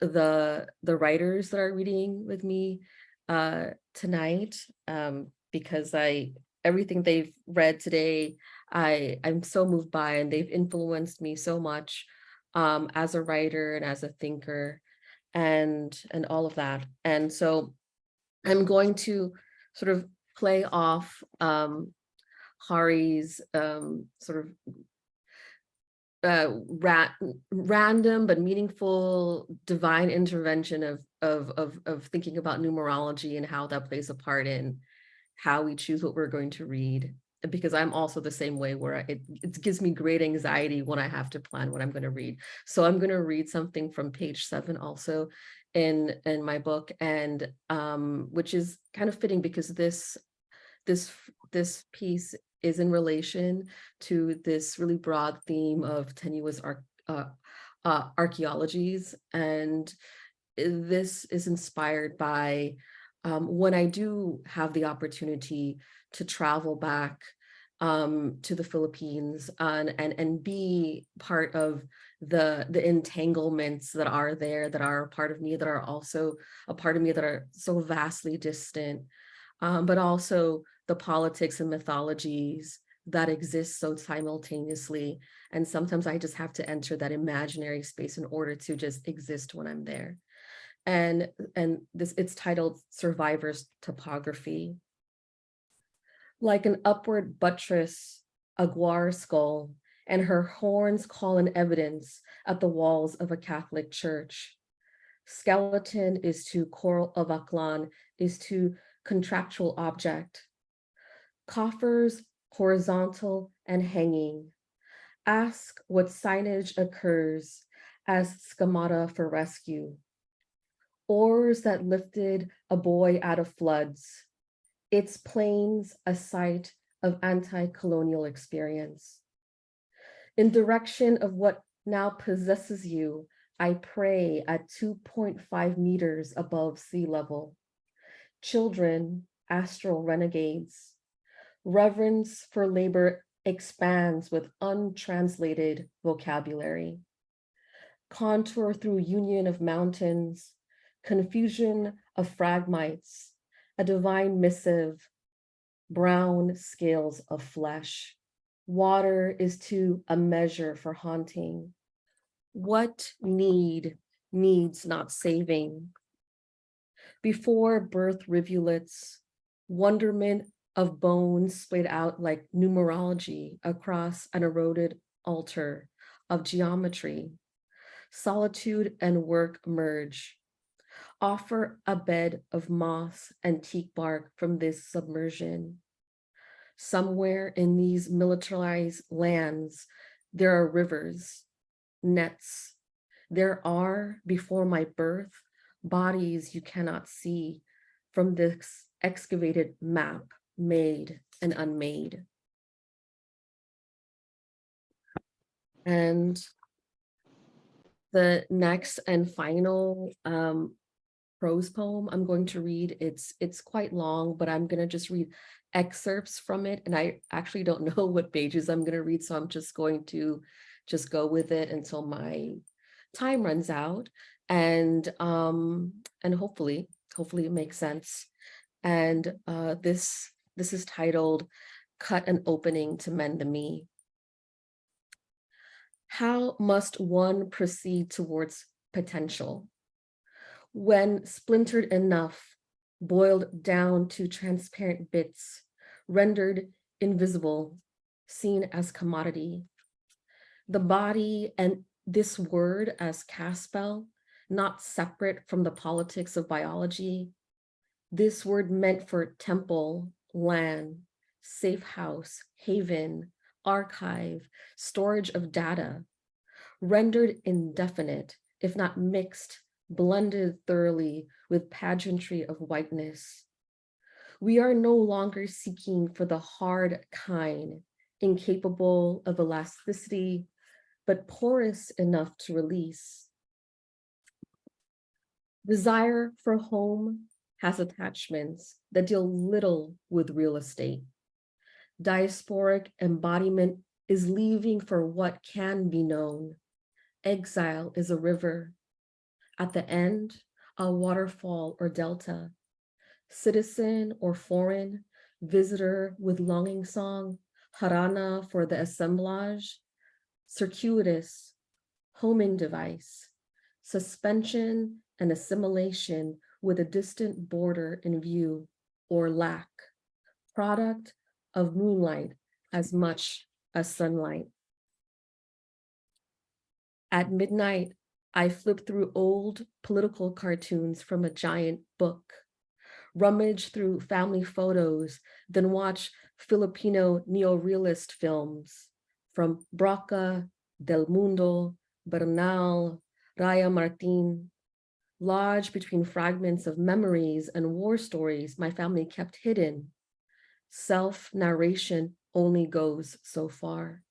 the, the writers that are reading with me uh, tonight, um, because I, everything they've read today, I, I'm so moved by and they've influenced me so much um, as a writer and as a thinker and, and all of that. And so I'm going to sort of play off um, Hari's um, sort of uh, ra random but meaningful divine intervention of, of, of, of thinking about numerology and how that plays a part in how we choose what we're going to read because I'm also the same way where it, it gives me great anxiety when I have to plan what I'm going to read. So I'm going to read something from page seven also in, in my book and um, which is kind of fitting because this, this, this piece is in relation to this really broad theme of tenuous arc, uh, uh, archaeologies. And this is inspired by um, when I do have the opportunity to travel back um, to the Philippines and, and, and be part of the, the entanglements that are there, that are a part of me, that are also a part of me that are so vastly distant, um, but also the politics and mythologies that exist so simultaneously. And sometimes I just have to enter that imaginary space in order to just exist when I'm there. And, and this it's titled Survivors Topography. Like an upward buttress, a guar skull, and her horns call in evidence at the walls of a Catholic church. Skeleton is to coral of Aklan, is to contractual object. Coffers horizontal and hanging. Ask what signage occurs as schemata for rescue. Oars that lifted a boy out of floods. Its plains a site of anti-colonial experience. In direction of what now possesses you, I pray at 2.5 meters above sea level. Children, astral renegades, reverence for labor expands with untranslated vocabulary. Contour through union of mountains, confusion of phragmites, a divine missive, brown scales of flesh. Water is to a measure for haunting. What need needs not saving? Before birth rivulets, wonderment of bones splayed out like numerology across an eroded altar of geometry. Solitude and work merge. Offer a bed of moss and teak bark from this submersion. Somewhere in these militarized lands, there are rivers, nets. There are, before my birth, bodies you cannot see from this excavated map made and unmade. And the next and final um, prose poem I'm going to read, it's, it's quite long, but I'm gonna just read excerpts from it. And I actually don't know what pages I'm gonna read, so I'm just going to just go with it until my time runs out. And um, and hopefully, hopefully it makes sense. And uh, this this is titled Cut an Opening to Mend the Me. How must one proceed towards potential? When splintered enough, boiled down to transparent bits, rendered invisible, seen as commodity. The body and this word as Caspel, not separate from the politics of biology. This word meant for temple, land, safe house, haven, archive, storage of data, rendered indefinite, if not mixed, blended thoroughly with pageantry of whiteness. We are no longer seeking for the hard kind, incapable of elasticity, but porous enough to release. Desire for home has attachments that deal little with real estate. Diasporic embodiment is leaving for what can be known. Exile is a river. At the end, a waterfall or delta. Citizen or foreign, visitor with longing song, harana for the assemblage, circuitous, homing device, suspension and assimilation with a distant border in view or lack, product of moonlight as much as sunlight. At midnight, I flip through old political cartoons from a giant book, rummage through family photos, then watch Filipino neorealist films from Brocka, Del Mundo, Bernal, Raya Martin, lodged between fragments of memories and war stories my family kept hidden. Self-narration only goes so far.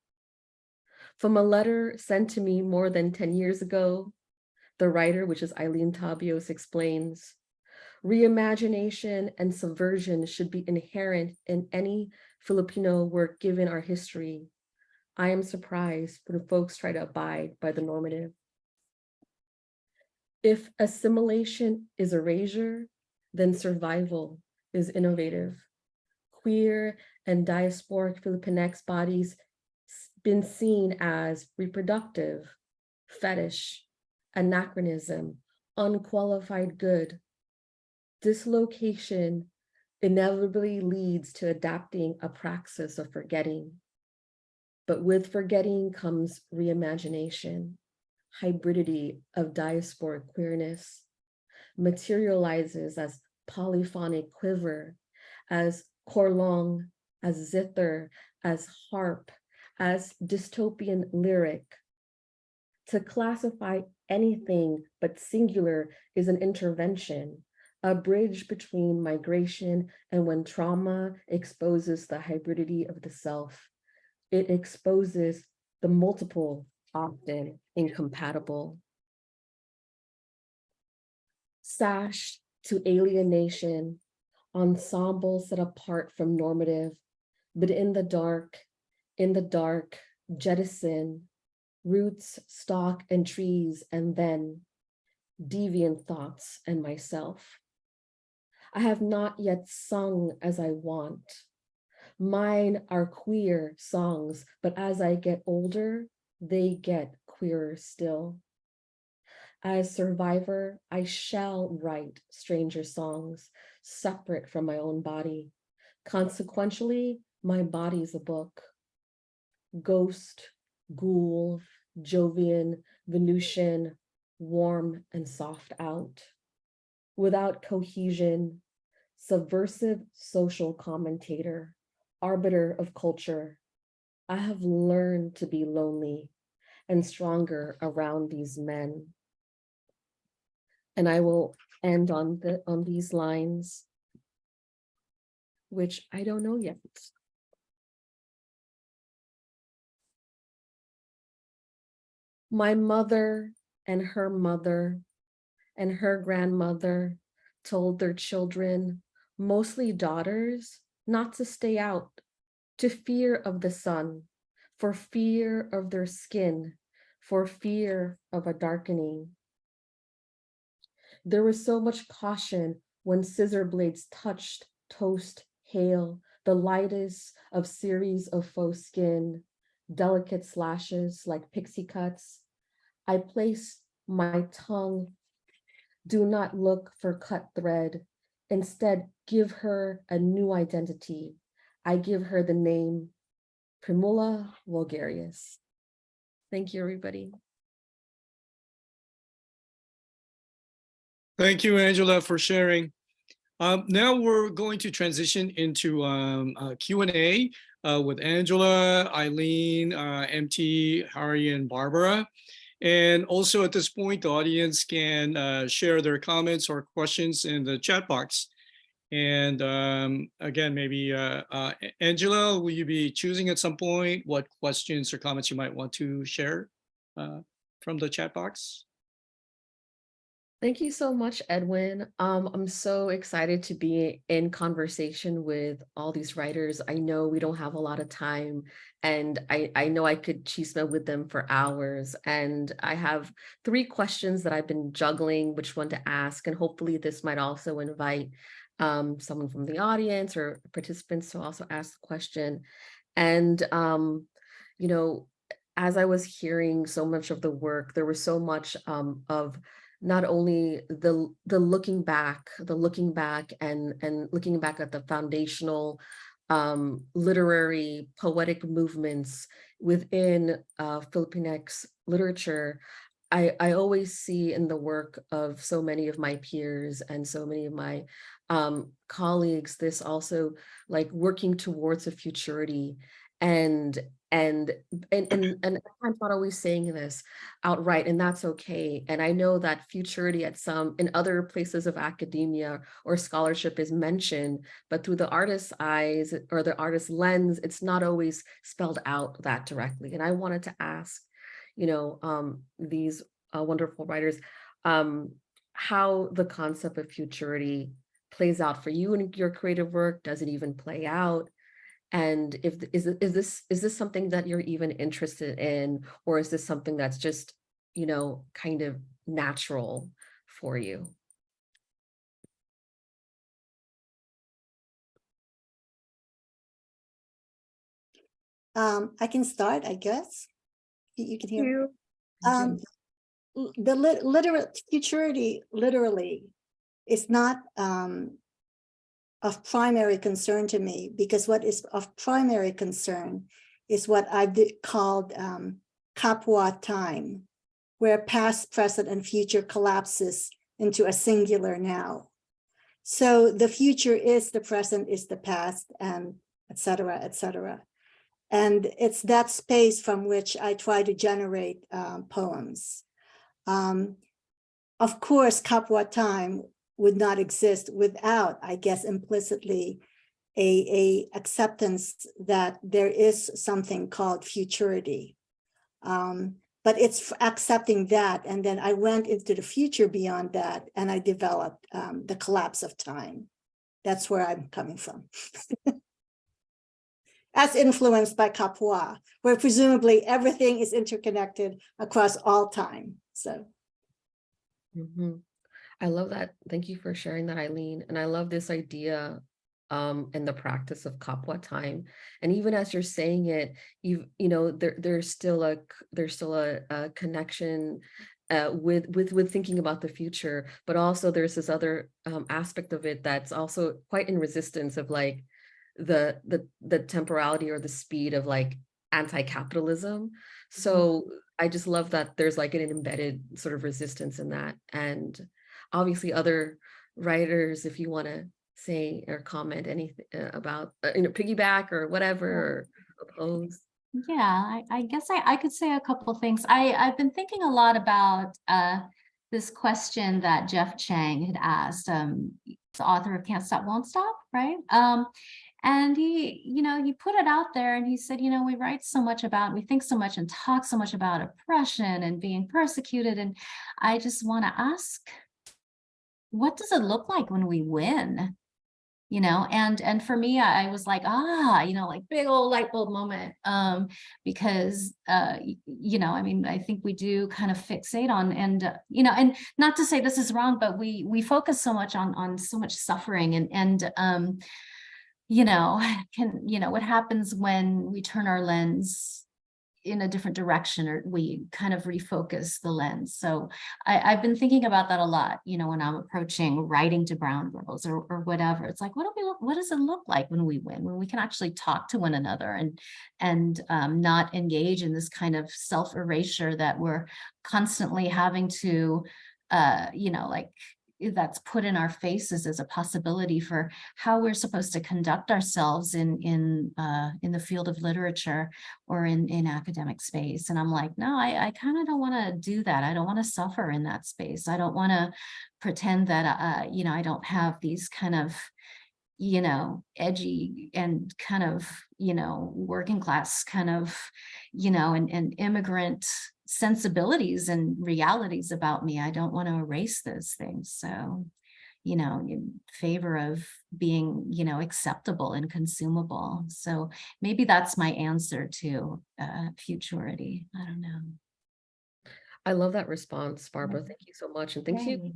From a letter sent to me more than 10 years ago, the writer, which is Eileen Tabios, explains, reimagination and subversion should be inherent in any Filipino work given our history. I am surprised when folks try to abide by the normative. If assimilation is erasure, then survival is innovative. Queer and diasporic Filipinx bodies been seen as reproductive, fetish, anachronism, unqualified good. Dislocation inevitably leads to adapting a praxis of forgetting. But with forgetting comes reimagination, hybridity of diasporic queerness, materializes as polyphonic quiver, as korlong, as zither, as harp, as dystopian lyric. To classify anything but singular is an intervention, a bridge between migration and when trauma exposes the hybridity of the self. It exposes the multiple, often incompatible. Sash to alienation, ensemble set apart from normative, but in the dark, in the dark, jettison, roots, stock, and trees, and then deviant thoughts and myself. I have not yet sung as I want. Mine are queer songs, but as I get older, they get queerer still. As survivor, I shall write stranger songs separate from my own body. Consequentially, my body's a book. Ghost, ghoul, Jovian, Venusian, warm and soft out. Without cohesion, subversive social commentator, arbiter of culture. I have learned to be lonely and stronger around these men. And I will end on the on these lines, which I don't know yet. My mother and her mother and her grandmother told their children, mostly daughters, not to stay out, to fear of the sun, for fear of their skin, for fear of a darkening. There was so much caution when scissor blades touched toast, hail, the lightest of series of faux skin, delicate slashes like pixie cuts. I place my tongue. Do not look for cut thread. Instead, give her a new identity. I give her the name Primula vulgaris. Thank you, everybody. Thank you, Angela, for sharing. Um, now we're going to transition into um, uh, Q&A uh, with Angela, Eileen, uh, MT, Hari, and Barbara. And also at this point, the audience can uh, share their comments or questions in the chat box. And um, again, maybe uh, uh, Angela, will you be choosing at some point what questions or comments you might want to share uh, from the chat box? Thank you so much, Edwin. Um, I'm so excited to be in conversation with all these writers. I know we don't have a lot of time and I, I know I could chisme with them for hours. And I have three questions that I've been juggling which one to ask. And hopefully this might also invite um, someone from the audience or participants to also ask the question. And, um, you know, as I was hearing so much of the work, there was so much um, of not only the the looking back, the looking back and and looking back at the foundational um, literary poetic movements within uh, Filipinx literature, I, I always see in the work of so many of my peers and so many of my um, colleagues this also like working towards a futurity and and and and, and I'm not always saying this outright and that's okay and I know that futurity at some in other places of academia or scholarship is mentioned but through the artist's eyes or the artist's lens it's not always spelled out that directly and I wanted to ask you know um these uh, wonderful writers um how the concept of futurity plays out for you in your creative work does it even play out and if th- is this is this something that you're even interested in or is this something that's just you know kind of natural for you Um, I can start, I guess. You can hear. me? You- Um, the lit- literal futurity literally is not um of primary concern to me because what is of primary concern is what I've called um Kapwa time, where past, present, and future collapses into a singular now. So the future is the present, is the past, and et cetera, et cetera. And it's that space from which I try to generate um, poems. Um, of course, Kapwa time would not exist without, I guess, implicitly a, a acceptance that there is something called futurity. Um, but it's accepting that, and then I went into the future beyond that, and I developed um, the collapse of time. That's where I'm coming from. As influenced by Kapwa, where presumably everything is interconnected across all time. So. Mhm. I love that. Thank you for sharing that, Eileen. And I love this idea um and the practice of Kapwa time. And even as you're saying it, you you know, there there's still a there's still a, a connection uh with with with thinking about the future, but also there's this other um aspect of it that's also quite in resistance of like the the the temporality or the speed of like anti-capitalism. So I just love that there's like an embedded sort of resistance in that. And obviously other writers, if you want to say or comment anything uh, about, uh, you know, piggyback or whatever, or oppose. Yeah, I, I guess I, I could say a couple things. I, I've been thinking a lot about uh, this question that Jeff Chang had asked, um, the author of Can't Stop, Won't Stop, right? Um, and he, you know, he put it out there and he said, you know, we write so much about, we think so much and talk so much about oppression and being persecuted. And I just want to ask, what does it look like when we win? you know and and for me I, I was like ah you know like big old light bulb moment um because uh you know i mean i think we do kind of fixate on and uh, you know and not to say this is wrong but we we focus so much on on so much suffering and and um you know can you know what happens when we turn our lens in a different direction or we kind of refocus the lens. So I, I've been thinking about that a lot, you know, when I'm approaching writing to brown girls or, or whatever. It's like, what do we what does it look like when we win, when we can actually talk to one another and and um, not engage in this kind of self-erasure that we're constantly having to uh, you know, like that's put in our faces as a possibility for how we're supposed to conduct ourselves in in uh, in the field of literature or in in academic space. And I'm like, no, I, I kind of don't want to do that. I don't want to suffer in that space. I don't want to pretend that uh, you know I don't have these kind of you know edgy and kind of you know working class kind of you know and, and immigrant sensibilities and realities about me. I don't want to erase those things. So, you know, in favor of being, you know, acceptable and consumable. So maybe that's my answer to uh, futurity. I don't know. I love that response, Barbara. Thank you so much. And thank you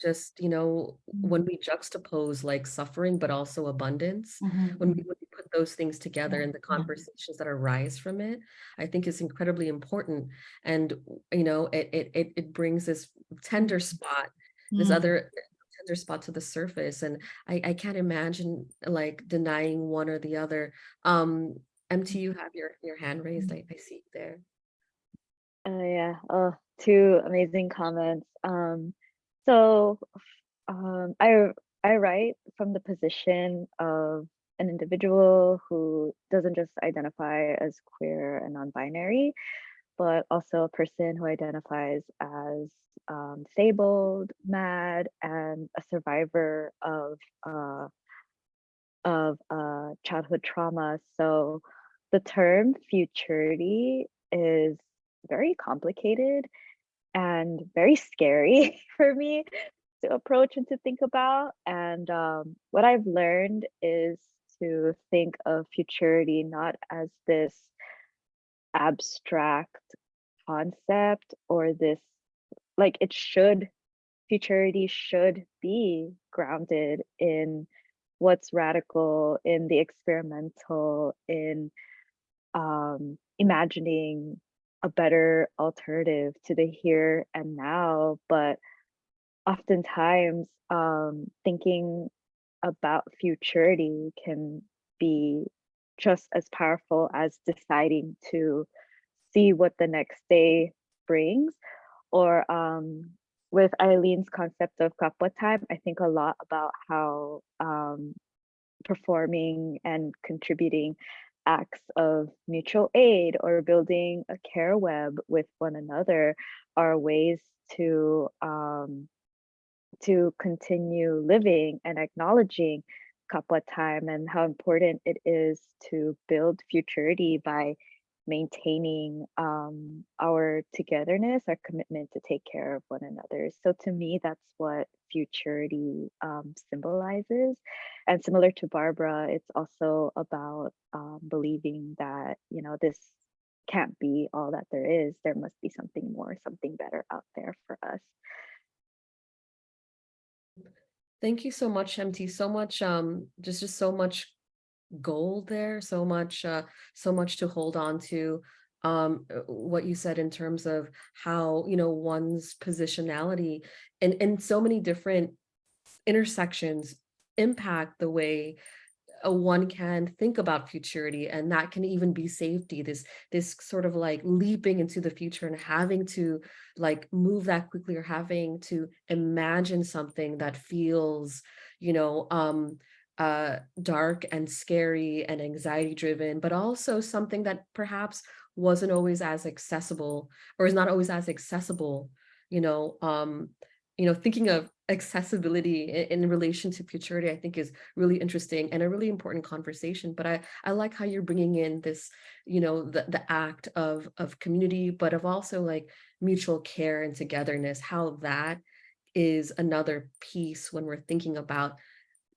just, you know, when mm-hmm. we juxtapose like suffering, but also abundance, Mhm, when we, when we put those things together and the conversations that arise from it, I think is incredibly important. And, you know, it, it, it, it brings this tender mm-hmm. spot, this mm-hmm. other tender spot to the surface. And I, I can't imagine like denying one or the other. Um, MT, you have your, your hand raised. I, I see you there. Oh yeah, oh, two amazing comments. Um, so um, I I write from the position of an individual who doesn't just identify as queer and non-binary, but also a person who identifies as um, disabled, mad, and a survivor of uh, of uh, childhood trauma. So the term futurity is very complicated and very scary for me to approach and to think about. And um, what I've learned is to think of futurity not as this abstract concept or this like it should futurity should be grounded in what's radical in the experimental in um, imagining a better alternative to the here and now but oftentimes um, thinking about futurity can be just as powerful as deciding to see what the next day brings or um, with Aileen's concept of kapwa time, I think a lot about how um, performing and contributing acts of mutual aid or building a care web with one another are ways to um, to continue living and acknowledging kapwa time and how important it is to build futurity by maintaining um, our togetherness, our commitment to take care of one another. So to me, that's what futurity um, symbolizes. And similar to Barbara, it's also about um, believing that, you know, this can't be all that there is. There must be something more, something better out there for us. Thank you so much, MT. So much, um, just just so much gold there, so much, uh, so much to hold on to. Um, uh, what you said in terms of how you know one's positionality and in so many different intersections impact the way one can think about futurity and that can even be safety this this sort of like leaping into the future and having to like move that quickly or having to imagine something that feels you know um uh dark and scary and anxiety driven but also something that perhaps wasn't always as accessible or is not always as accessible you know um you know thinking of accessibility in, in, relation to futurity i think is really interesting and a really important conversation but i i like how you're bringing in this you know the the act of of community but of also like mutual care and togetherness how that is another piece when we're thinking about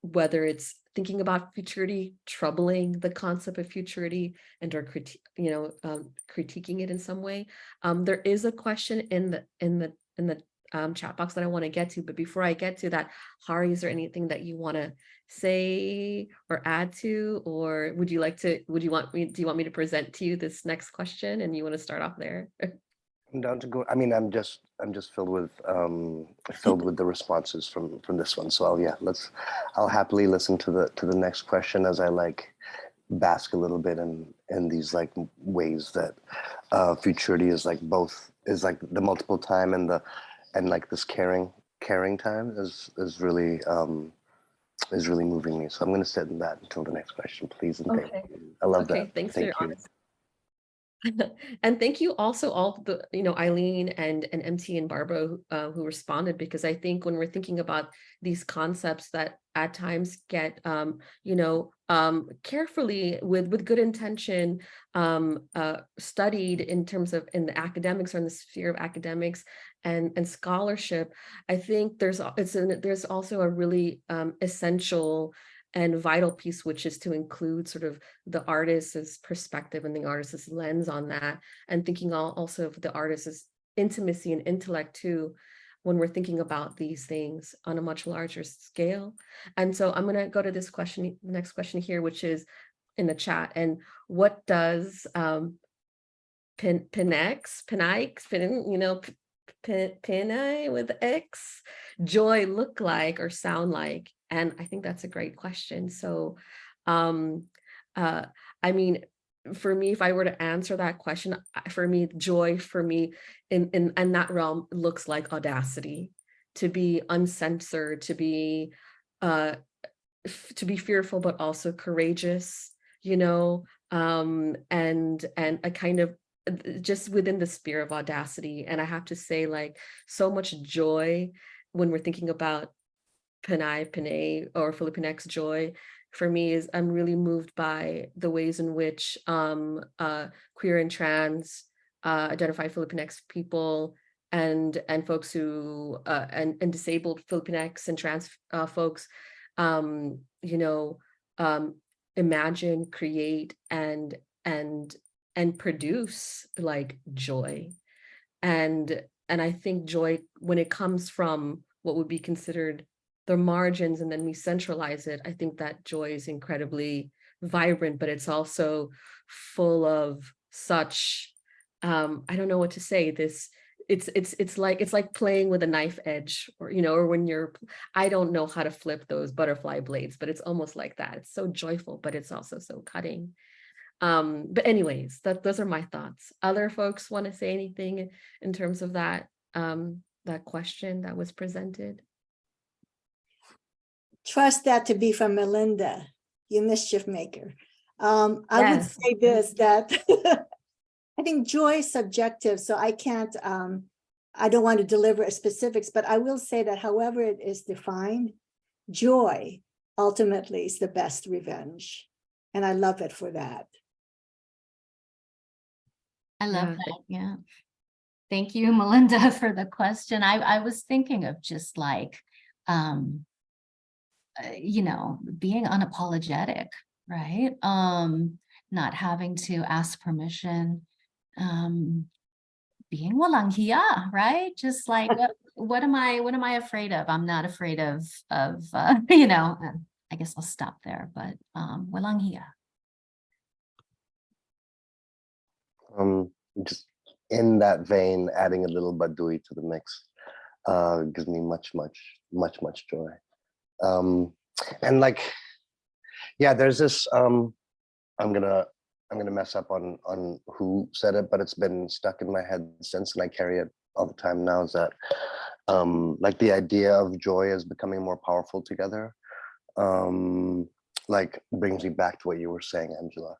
whether it's thinking about futurity troubling the concept of futurity and or critique you know um, critiquing it in some way um, there is a question in the in the in the um, chat box that I want to get to. But before I get to that, Hari, is there anything that you want to say or add to, or would you like to, would you want me, do you want me to present to you this next question and you want to start off there? I'm down to go. I mean, I'm just, I'm just filled with, um, filled with the responses from, from this one. So I'll, yeah, let's, I'll happily listen to the, to the next question as I like bask a little bit in, in these like ways that uh, futurity is like both, is like the multiple time and the, and like this caring caring time is is really um is really moving me so i'm going to sit in that until the next question please and Okay. thank you i love Okay, that thanks for thank your you honesty. And thank you also all the, you know, Aileen and, and MT and Barbara who, uh, who responded, because I think when we're thinking about these concepts that at times get, um, you know, um, carefully with, with good intention, um, uh, studied in terms of in the academics or in the sphere of academics and, and scholarship, I think there's, it's, an, there's also a really um, essential and vital piece, which is to include sort of the artist's perspective and the artist's lens on that, and thinking also of the artist's intimacy and intellect too, when we're thinking about these things on a much larger scale. And so I'm going to go to this question, next question here, which is in the chat. And what does um, Pin, Pinex, Pinix, Pin, you know, Pin, with X, joy look like or sound like? And I think that's a great question. So, um, uh, I mean, for me, if I were to answer that question, for me, joy for me in, in, in that realm looks like audacity, to be uncensored, to be uh, to be fearful, but also courageous, you know, um, and and a kind of uh, just within the sphere of audacity. And I have to say, like, so much joy when we're thinking about Panay Panay or Filipinx joy for me is I'm really moved by the ways in which um, uh, queer and trans uh, identified Filipinx people and and folks who uh, and and disabled Filipinx and trans uh, folks, um, you know, um, imagine, create, and and and produce like joy, and and I think joy when it comes from what would be considered the margins and then we centralize it, I think that joy is incredibly vibrant, but it's also full of such um I don't know what to say this it's it's it's like it's like playing with a knife edge or you know or when you're I don't know how to flip those butterfly blades but it's almost like that. It's so joyful but it's also so cutting. Um but anyways that those are my thoughts. Other folks want to say anything in terms of that um that question that was presented Trust that to be from Melinda, you mischief maker. Um, I would say this, that I think joy is subjective, so I can't, um, I don't want to deliver specifics, but I will say that however it is defined, joy ultimately is the best revenge. And I love it for that. I love Yeah, that, yeah. Thank you, Melinda, for the question. I, I was thinking of just like, um, you know, being unapologetic, right? Um, not having to ask permission, um, being walang hiya, right? Just like, what, what am I, what am I afraid of? I'm not afraid of, of, uh, you know, uh, I guess I'll stop there, but, um, walang hiya. Um, just in that vein, adding a little Badui to the mix uh, gives me much, much, much, much joy. Um, and like, yeah, there's this. Um, I'm gonna, I'm gonna mess up on on who said it, but it's been stuck in my head since, and I carry it all the time now. Is that um, like the idea of joy is becoming more powerful together? Um, like brings me back to what you were saying, Angela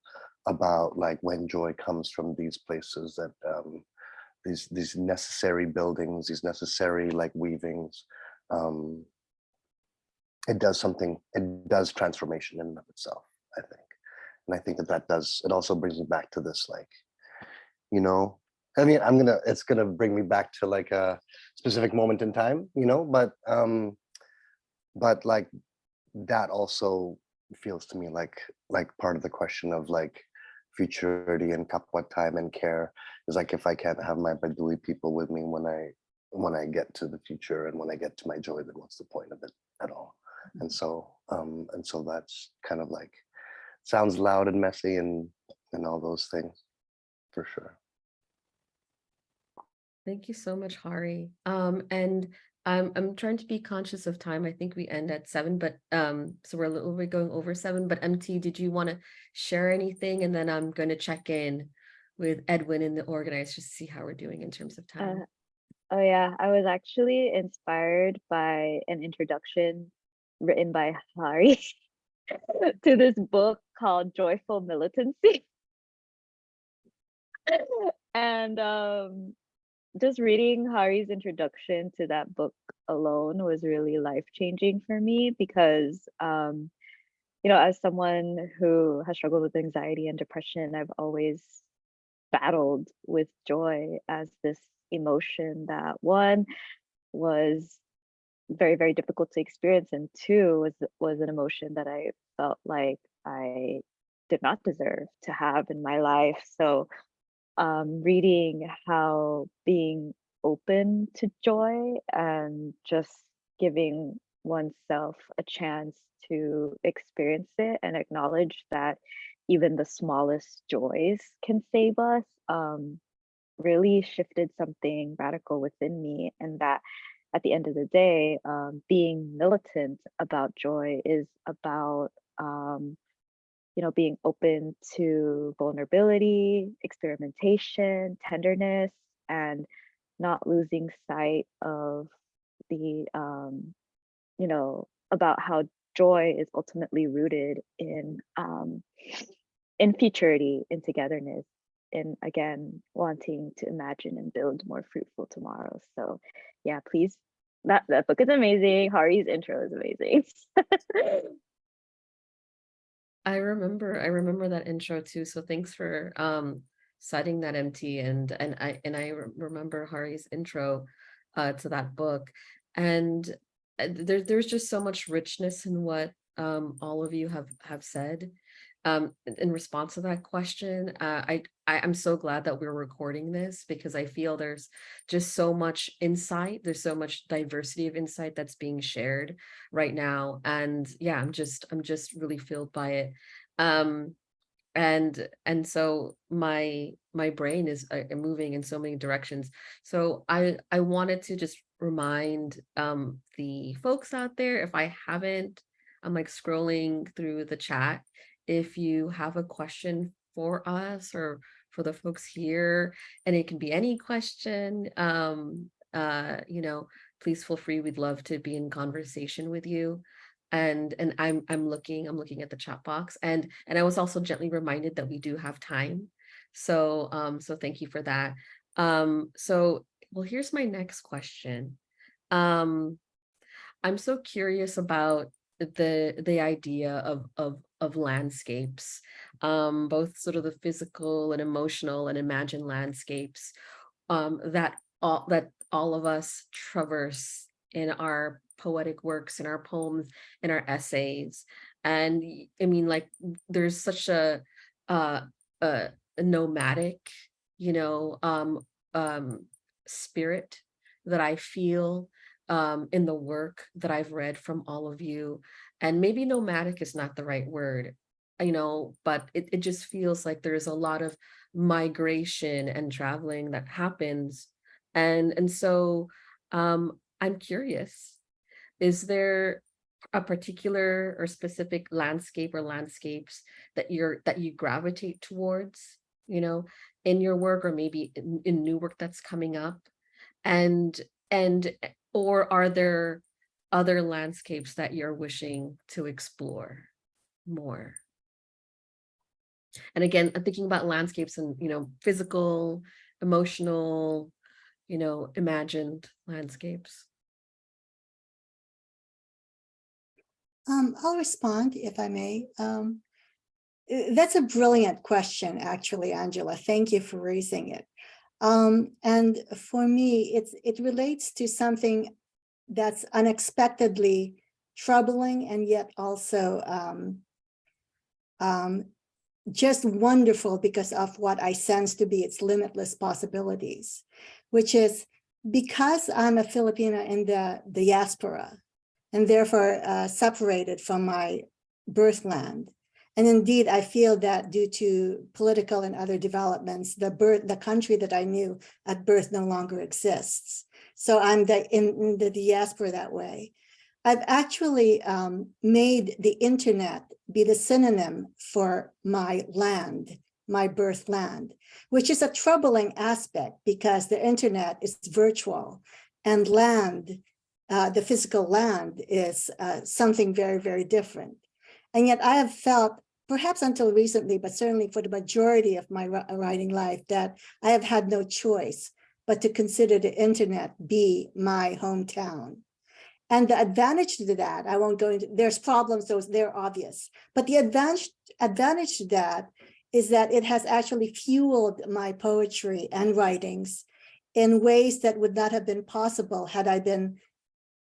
about like when joy comes from these places that um, these these necessary buildings, these necessary like weavings. Um, it does something. It does transformation in and of itself. I think, and I think that that does. It also brings me back to this like, you know. I mean, I'm gonna. It's gonna bring me back to like a specific moment in time, you know. But um, but like that also feels to me like like part of the question of like futurity and kapwa time and care is like if I can't have my Badui people with me when I when I get to the future and when I get to my joy, then what's the point of it at all? And so um and so that's kind of like sounds loud and messy and and all those things for sure. Thank you so much, Hari. Um, and I'm I'm trying to be conscious of time. I think we end at seven, but um, so we're a little bit going over seven. But MT, did you want to share anything? And then I'm going to check in with Edwin and the organizers to see how we're doing in terms of time. Oh yeah, I was actually inspired by an introduction written by Hari to this book called Joyful Militancy. and um just reading Hari's introduction to that book alone was really life-changing for me because um you know as someone who has struggled with anxiety and depression I've always battled with joy as this emotion that one was very very difficult to experience and two was was an emotion that I felt like I did not deserve to have in my life. So um, reading how being open to joy and just giving oneself a chance to experience it and acknowledge that even the smallest joys can save us um, really shifted something radical within me and that at the end of the day um, being militant about joy is about um, you know, being open to vulnerability, experimentation, tenderness, and not losing sight of the, um, you know, about how joy is ultimately rooted in um, in futurity, in togetherness, and again wanting to imagine and build more fruitful tomorrows. So, yeah, please. That that book is amazing. Hari's intro is amazing. I remember, I remember that intro too. So thanks for um citing that MT and and I and I remember Hari's intro uh to that book. And uh, there there's just so much richness in what um all of you have have said. Um in- response to that question, uh I, I I'm so glad that we're recording this because I feel there's just so much insight, there's so much diversity of insight that's being shared right now. And yeah, I'm just I'm just really filled by it um and and so my my brain is uh, moving in so many directions so i i wanted to just remind um the folks out there if i haven't i'm like scrolling through the chat if you have a question for us or for the folks here and it can be any question um uh you know please feel free we'd love to be in conversation with you. And and i'm i'm looking i'm looking at the chat box and and i was also gently reminded that we do have time. So um so thank you for that. Um so well here's my next question. Um i'm so curious about the the idea of of of landscapes um both sort of the physical and emotional and imagined landscapes um that all that all of us traverse in our poetic works in our poems in our essays. And I mean like there's such a uh a, nomadic you know um um spirit that i feel um in the work that i've read from all of you and maybe nomadic is not the right word you know but it, it just feels like there's a lot of migration and traveling that happens and and so um i'm curious is there a particular or specific landscape or landscapes that you're that you gravitate towards you know in your work or maybe in, in new work that's coming up? And and or are there other landscapes that you're wishing to explore more and again i'm thinking about landscapes and you know physical emotional you know imagined landscapes Um, I'll respond if I may. Um, uh, that's a brilliant question, actually, Angela. Thank you for raising it. Um, and for me, it's it relates to something that's unexpectedly troubling and yet also um, um, just wonderful because of what I sense to be its limitless possibilities, which is because I'm a Filipino in the diaspora, and therefore uh, separated from my birthland. And indeed, I feel that due to political and other developments, the birth, the country that I knew at birth no longer exists. So I'm the, in, in the diaspora that way. I've actually um, made the internet be the synonym for my land, my birth land, which is a troubling aspect because the internet is virtual and land uh, the physical land is uh, something very, very different. And yet I have felt, perhaps until recently, but certainly for the majority of my writing life, that I have had no choice but to consider the internet be my hometown. And the advantage to that, I won't go into, there's problems, those they're obvious, but the advantage, advantage to that is that it has actually fueled my poetry and writings in ways that would not have been possible had I been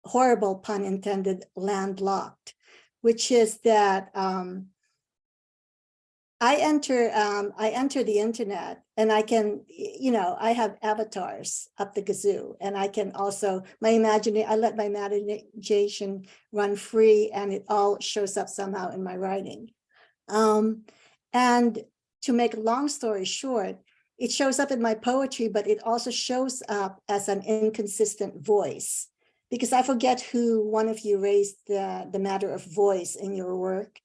horrible pun intended landlocked, which is that um, I enter um, I enter the internet and I can, you know, I have avatars up the gazoo and I can also, my imagination, I let my imagination run free and it all shows up somehow in my writing. Um, and to make a long story short, it shows up in my poetry, but it also shows up as an inconsistent voice because I forget who one of you raised the, the matter of voice in your work.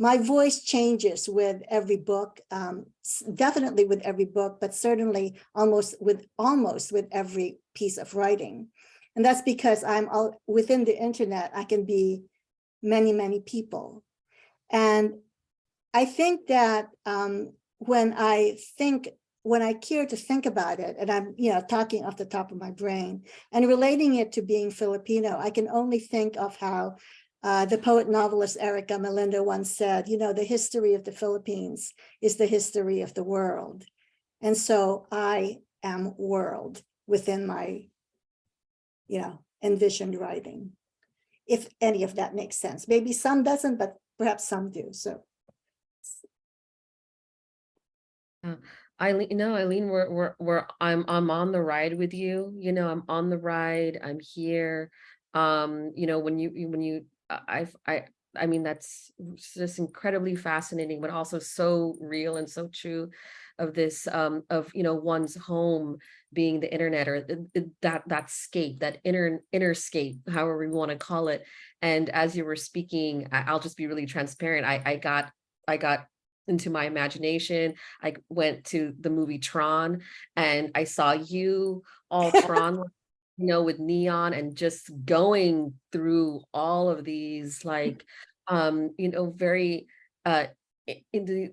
My voice changes with every book, um, definitely with every book, but certainly almost with almost with every piece of writing. And that's because I'm all within the internet, I can be many, many people. And I think that um, when I think, when I care to think about it, and I'm, you know, talking off the top of my brain and relating it to being Filipino, I can only think of how uh, the poet novelist Eric Gamalinda once said, you know, the history of the Philippines is the history of the world. And so I am world within my, you know, envisioned writing. If any of that makes sense. Maybe some doesn't, but perhaps some do. So Aileen, no, Aileen, we're, we're, we're, I'm, I'm on the ride with you, you know, I'm on the ride, I'm here. Um, you know, when you, when you, I've, I, I mean, that's just incredibly fascinating, but also so real and so true of this, um, of, you know, one's home being the internet or th- th- that, that scape, that inner, inner scape, however we want to call it. And as you were speaking, I'll just be really transparent. I, I got, I got into my imagination. I went to the movie Tron and I saw you all Tron, you know, with neon and just going through all of these like, um, you know, very, uh, in the,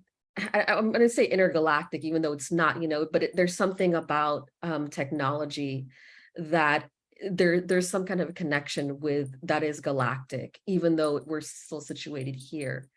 I, I'm gonna say intergalactic, even though it's not, you know, but it, there's something about um, technology that there, there's some kind of connection with that is galactic, even though we're still situated here.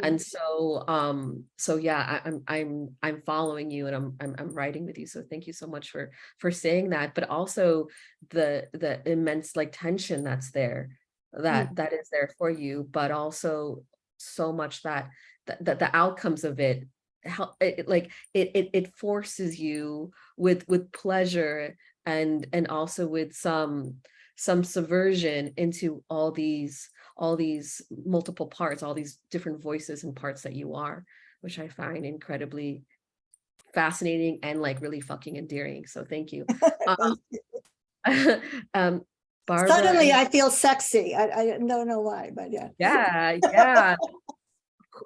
And so, um, so yeah, I, I'm, I'm, I'm following you and I'm, I'm, I'm writing with you. So thank you so much for, for saying that, but also the, the immense like tension that's there, that, that is there for you, but also so much that, that, that the outcomes of it help, it, it, like, it, it, it forces you with, with pleasure and, and also with some, some subversion into all these all these multiple parts, all these different voices and parts that you are, which I find incredibly fascinating and like really fucking endearing. So thank you. Um, um, Barbara. Suddenly I feel sexy. I, I don't know why, but yeah. yeah, yeah.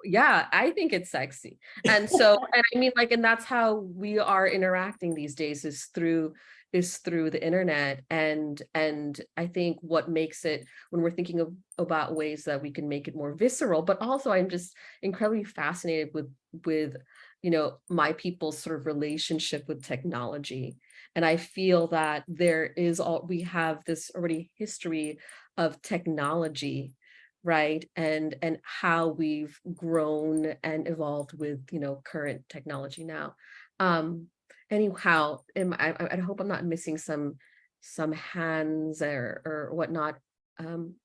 Yeah, I think it's sexy. And so, and I mean, like, and that's how we are interacting these days is through is through the internet and and i think what makes it when we're thinking of about ways that we can make it more visceral but also i'm just incredibly fascinated with with you know my people's sort of relationship with technology. And i feel that there is all we have this already history of technology right? And and how we've grown and evolved with you know current technology now. Um anyhow am I, I hope i'm not missing some some hands or or whatnot. Um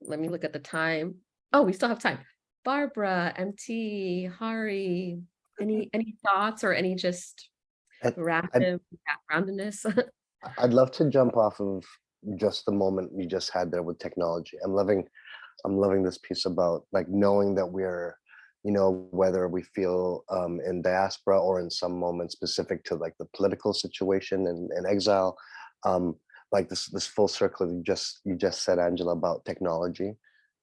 let me look at the time. Oh we still have time. Barbara mt hari any any thoughts or any just backgroundness? I'd love to jump off of just the moment we just had there with technology. I'm loving, I'm loving this piece about like knowing that we're, you know, whether we feel um, in diaspora or in some moment specific to like the political situation and, and exile, um, like this this full circle that you just you just said, Angela, about technology,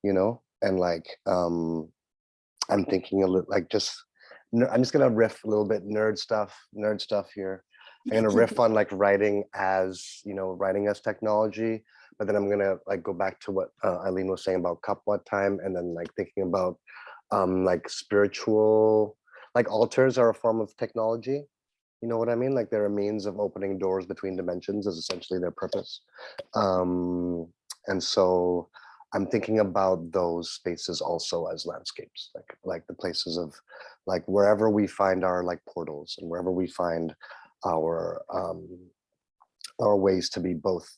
you know, and like um, I'm thinking a little like just I'm just gonna riff a little bit nerd stuff, nerd stuff here. I'm gonna riff on like writing as, you know, writing as technology, but then I'm gonna like go back to what uh, Aileen was saying about Kapwa time and then like thinking about um like spiritual, like altars are a form of technology. You know what I mean? Like they're a means of opening doors between dimensions is essentially their purpose. Um, and so I'm thinking about those spaces also as landscapes, like like the places of like wherever we find our like portals and wherever we find our um our ways to be both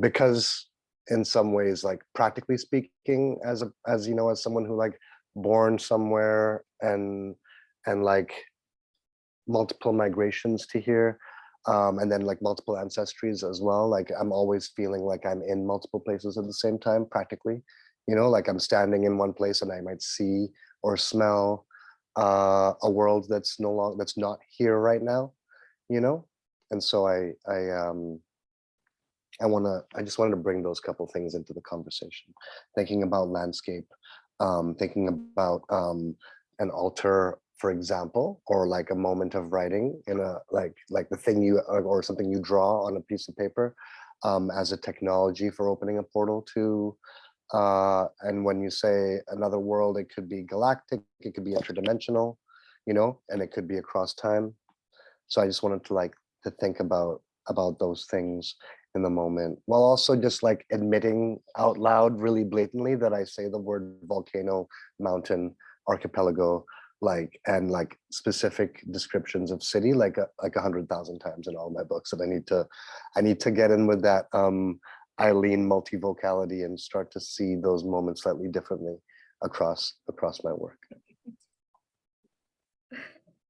because in some ways like practically speaking as a as you know as someone who like born somewhere and and like multiple migrations to here um and then like multiple ancestries as well like i'm always feeling like i'm in multiple places at the same time practically. You know like i'm standing in one place and i might see or smell uh a world that's no longer that's not here right now you know? And so i i um i want to i just wanted to bring those couple things into the conversation thinking about landscape um thinking about um an altar for example or like a moment of writing in a like like the thing you or, something you draw on a piece of paper um as a technology for opening a portal to Uh, and when you say another world, it could be galactic, it could be interdimensional, you know, and it could be across time. So I just wanted to like to think about about those things in the moment while also just like admitting out loud really blatantly that I say the word volcano, mountain, archipelago, like and like specific descriptions of city like a, like a hundred thousand times in all my books and I need to I need to get in with that um Aileen multivocality and start to see those moments slightly differently across across my work.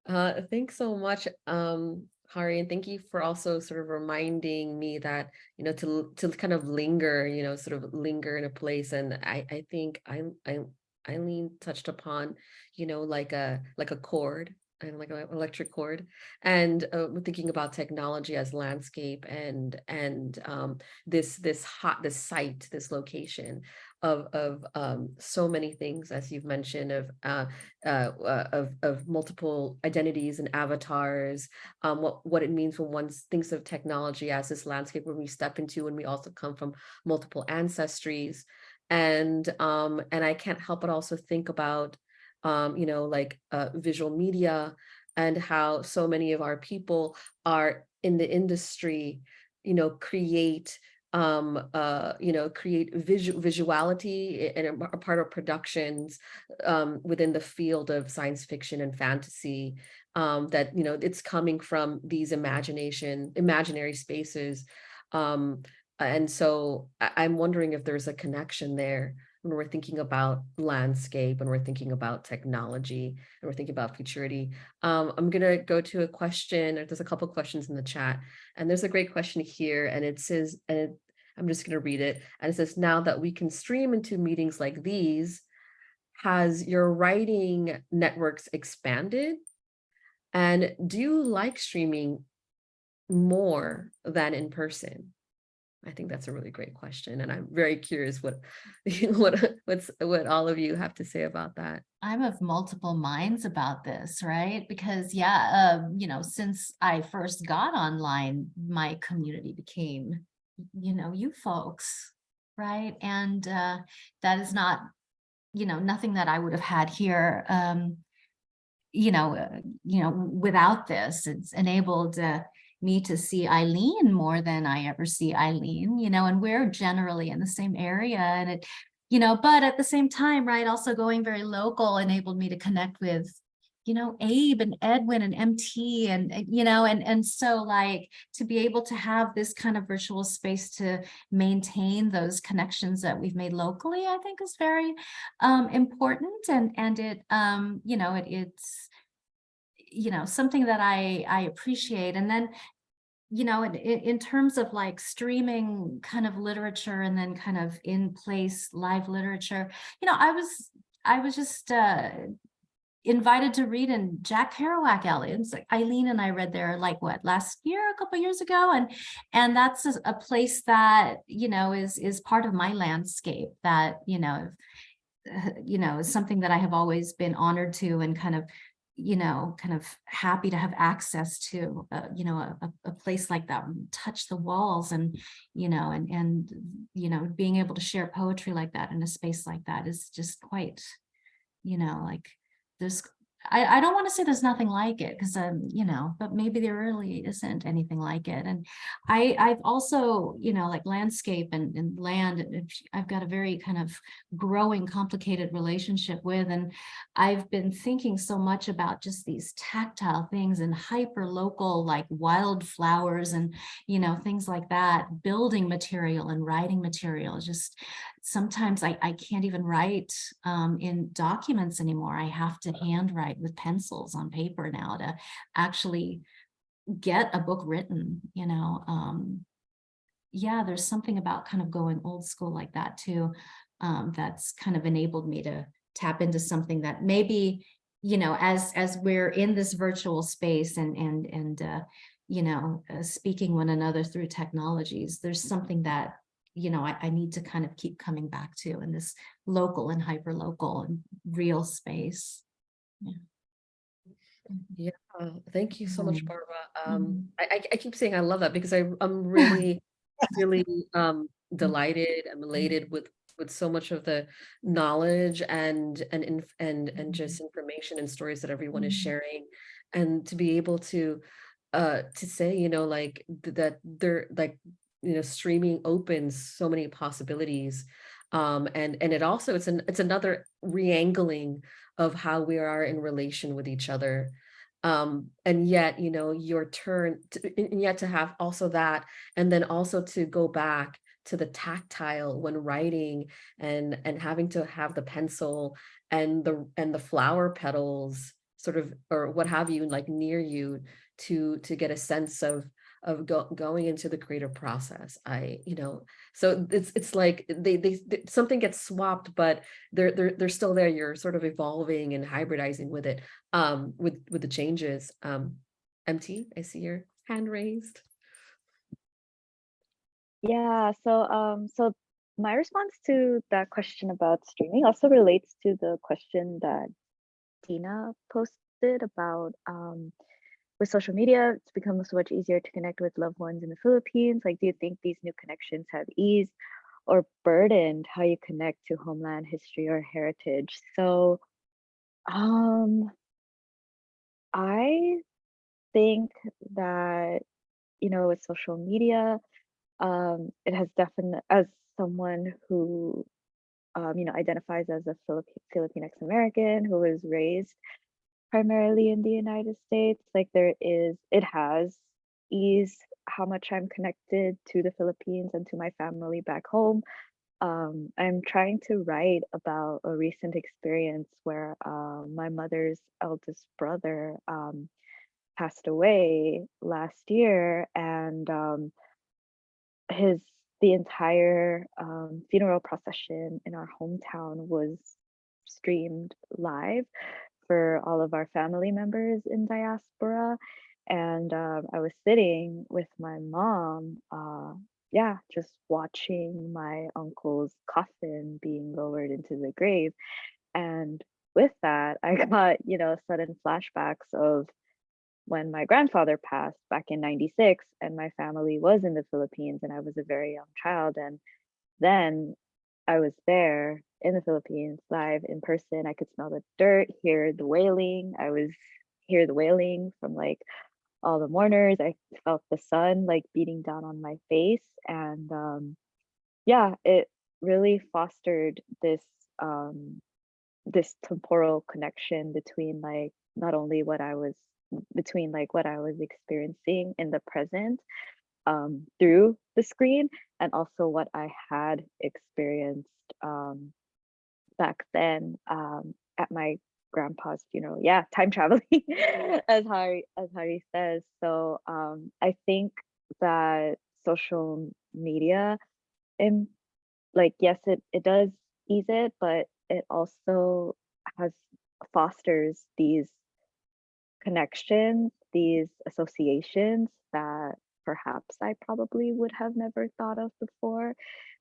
Uh, thanks so much, um, Hari, and thank you for also sort of reminding me that, you know, to to kind of linger, you know, sort of linger in a place. And I I think I I Aileen touched upon, you know, like a like a chord and like an electric cord and uh, thinking about technology as landscape and and um this this hot this site this location of of um so many things as you've mentioned of uh, uh uh, of of multiple identities and avatars um what what it means when one thinks of technology as this landscape where we step into and we also come from multiple ancestries. And um and i can't help but also think about um, you know, like uh, visual media and how so many of our people are in the industry, you know, create, um, uh, you know, create visual visuality and a, part of productions um, within the field of science fiction and fantasy um, that, you know, it's coming from these imagination, imaginary spaces. Um, and so I, I'm wondering if there's a connection there when we're thinking about landscape, when we're thinking about technology, and we're thinking about futurity. Um, I'm gonna go to a question, or there's a couple questions in the chat, and there's a great question here, and it says, and it, I'm just gonna read it, and it says, now that we can stream into meetings like these, has your writing networks expanded? And do you like streaming more than in person? I think that's a really great question, and I'm very curious what what what's what all of you have to say about that. I'm of multiple minds about this, right? Because yeah, um, you know, since I first got online, my community became, you know, you folks, right? And uh, that is not, you know, nothing that I would have had here. Um, you know, uh, you know, without this, it's enabled uh, me to see Aileen more than I ever see Aileen, you know, and we're generally in the same area and it, you know, but at the same time, right, also going very local enabled me to connect with, you know, Abe and Edwin and MT and, you know, and, and so like to be able to have this kind of virtual space to maintain those connections that we've made locally, I think is very um, important. And, and it, um, you know, it, it's, you know, something that I, I appreciate. And then, you know, in, in terms of like streaming kind of literature and then kind of in place live literature, you know, I was, I was just uh, invited to read in Jack Kerouac Alley's like Aileen and I read there like what last year, a couple years ago. And, and that's a, a place that, you know, is, is part of my landscape that, you know, you know, is something that I have always been honored to and kind of you know, kind of happy to have access to, uh, you know, a, a place like that, touch the walls and, you know, and, and, you know, being able to share poetry like that in a space like that is just quite, you know, like there's I, I don't want to say there's nothing like it because um you know but maybe there really isn't anything like it and I I've also you know like landscape and, and land I've got a very kind of growing complicated relationship with and I've been thinking so much about just these tactile things and hyper local like wildflowers and you know things like that building material and writing material just sometimes I, I can't even write um, in documents anymore. I have to handwrite with pencils on paper now to actually get a book written, you know. Um, yeah, there's something about kind of going old school like that too. Um, that's kind of enabled me to tap into something that maybe, you know, as as we're in this virtual space and and and uh, you know, uh, speaking one another through technologies, there's something that you know, I, I need to kind of keep coming back to in this local and hyper local and real space. Yeah. Yeah, thank you so much, Mhm. Barbara. Um, Mhm. I, I- keep saying I love that because I, I'm really, really um, delighted, I'm elated with, with so much of the knowledge and and and and just information and stories that everyone is sharing and to be able to uh to say you know like th- that they're like you know streaming opens so many possibilities um and and it also it's an it's another re-angling of how we are in relation with each other um and yet you know your turn to, and yet to have also that and then also to go back to the tactile when writing and and having to have the pencil and the and the flower petals sort of or what have you like near you to to get a sense of of go, going into the creative process. I you know so it's it's like they, they they something gets swapped but they're they're they're still there. You're sort of evolving and hybridizing with it um with with the changes. Um mt i see your hand raised. Yeah, so um so my response to that question about streaming also relates to the question that Dina posted about um with social media, it's become so much easier to connect with loved ones in the Philippines. Like, do you think these new connections have eased or burdened how you connect to homeland history or heritage? So um I think that, you know, with social media, um, it has definitely, as someone who, um, you know, identifies as a Philip Philippine American who was raised primarily in the United States, like there is, it has eased how much I'm connected to the Philippines and to my family back home. Um, I'm trying to write about a recent experience where uh, my mother's eldest brother um, passed away last year, and um, his the entire um, funeral procession in our hometown was streamed live for all of our family members in diaspora. And um, I was sitting with my mom, uh, yeah, just watching my uncle's coffin being lowered into the grave. And with that, I got, you know, sudden flashbacks of when my grandfather passed back in 96 and my family was in the Philippines and I was a very young child. And then I was there in the Philippines live in person. I could smell the dirt, hear the wailing. I was hear the wailing from like all the mourners. I felt the sun like beating down on my face. And um yeah, it really fostered this um this temporal connection between like not only what I was between like what I was experiencing in the present um, through the screen and also what I had experienced um, back then um, at my grandpa's funeral. Yeah, time traveling, as Hari as Hari says. So um, I think that social media, and like yes, it it does ease it, but it also has fosters these connections, these associations that perhaps I probably would have never thought of before.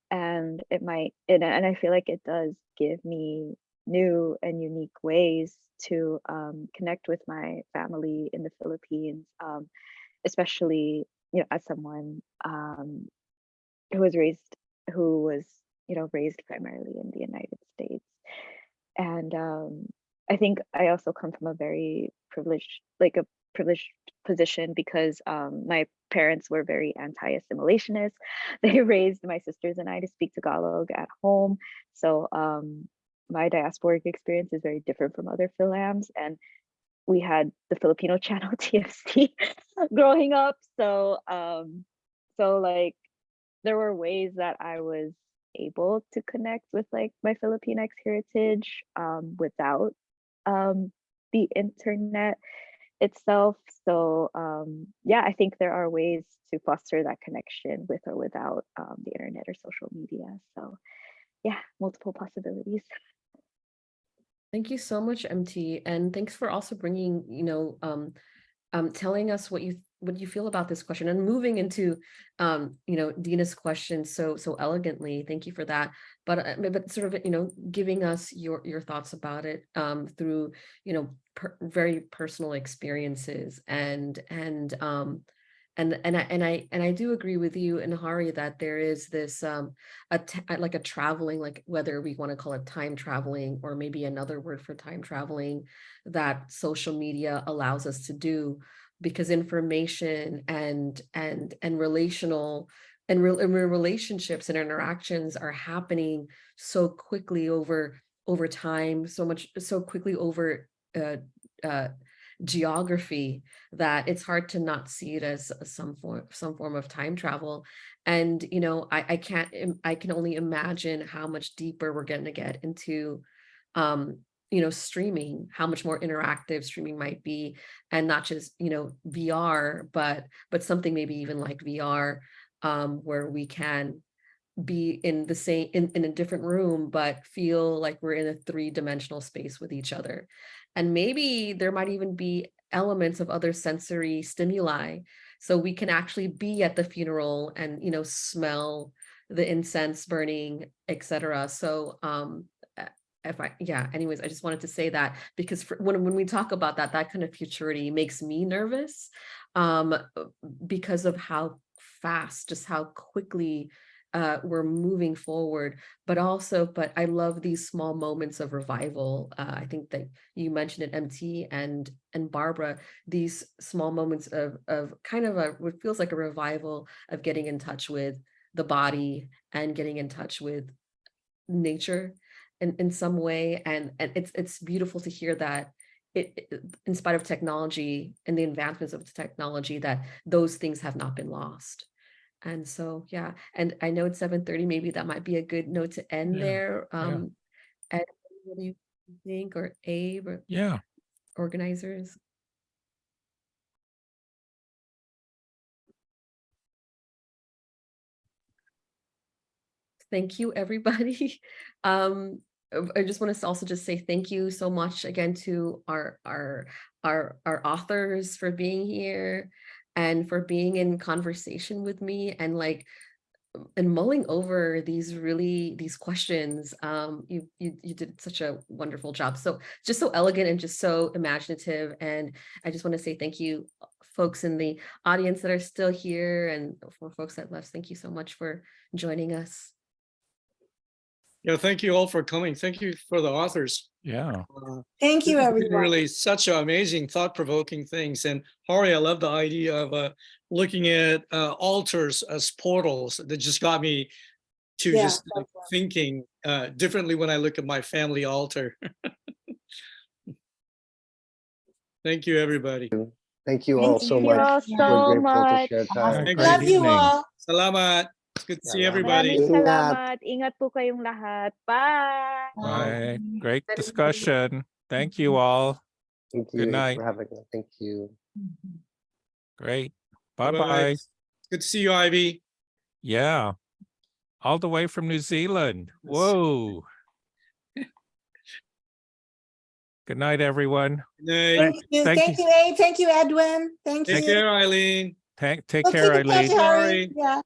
And it might, and, I feel like it does give me new and unique ways to um, connect with my family in the Philippines, um, especially, you know, as someone um, who was raised, who was, you know, raised primarily in the United States. And um, I think I also come from a very privileged, like a privileged position because um, my parents were very anti-assimilationist. They raised my sisters and I to speak Tagalog at home. So um, my diasporic experience is very different from other Philams. And we had the Filipino channel TFC growing up. So, um, so like there were ways that I was able to connect with like my Filipinx heritage um, without um, the internet itself. So um, yeah, I think there are ways to foster that connection with or without um, the internet or social media. So yeah, multiple possibilities. Thank you so much, MT, and thanks for also bringing, you know, um, um, telling us what you what do you feel about this question and moving into, um, you know, Dina's question so so elegantly. Thank you for that. But uh, but sort of, you know, giving us your your thoughts about it um, through, you know, per very personal experiences and and um, and and I and I and I do agree with you and Hari that there is this um a like a traveling like whether we want to call it time traveling or maybe another word for time traveling that social media allows us to do because information and and and relational and, real and relationships and interactions are happening so quickly over over time so much so quickly over uh, uh, geography that it's hard to not see it as some form some form of time travel. And you know i i can't i can only imagine how much deeper we're going to get into um you know streaming how much more interactive streaming might be and not just you know vr but but something maybe even like vr um where we can be in the same in, in a different room but feel like we're in a three-dimensional space with each other. And maybe there might even be elements of other sensory stimuli. So we can actually be at the funeral and you know smell the incense burning etc so um if i yeah anyways i just wanted to say that because for, when, when we talk about that that kind of futurity makes me nervous um uh, because of how fast just how quickly uh, we're moving forward, but also, but I love these small moments of revival. Uh, I think that you mentioned it, MT and and Barbara, these small moments of of kind of a what feels like a revival of getting in touch with the body and getting in touch with nature in, in some way. And, and it's it's beautiful to hear that it, it- in spite of technology and the advancements of the technology, that those things have not been lost. And so, yeah, and I know it's seven thirty, maybe that might be a good note to end Yeah, there. yeah. Um, and what do you think, or Abe, or Yeah, organizers? Thank you, everybody. Um, I just want to also just say thank you so much again to our our our our authors for being here and for being in conversation with me and like and mulling over these really these questions. Um you you you did such a wonderful job. So just so elegant and just so imaginative and i just want to say thank you uh, folks in the audience that are still here and for folks that left thank you so much for joining us Yeah, thank you all for coming. Thank you for the authors. yeah. Uh, Thank you, This everyone. Really such amazing thought provoking things. And Hari, I love the idea of uh, looking at uh, altars as portals that just got me to Yeah, just like, right. thinking uh, differently when I look at my family altar. Thank you, everybody. Thank you Thank all so you. much. all Yeah. so We're to much. share Have a time. Thank great Love you all. Salamat. It's good to see everybody. Maraming salamat. Ingat po kayong lahat. Bye. Bye. Great discussion. Thank you all. Thank you Good you night. for having us. Thank you. Great. Bye-bye. Bye-bye. Good to see you, Ivy. Yeah. All the way from New Zealand. Whoa. Good night, everyone. Good night. Thank you. Thank Thank you, Abe. Thank you, Edwin. Thank you. Take care, Aileen. Take, take We'll care, keep in touch, Aileen. Sorry. Yeah.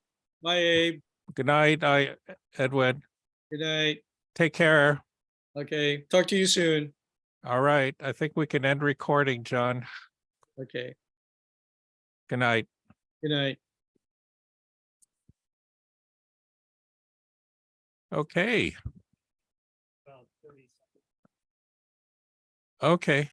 Bye, Abe. Good night, I, Edwin. Good night. Take care. Okay, talk to you soon. All right. I think we can end recording, John. Okay, Good night. good night. Okay. Okay.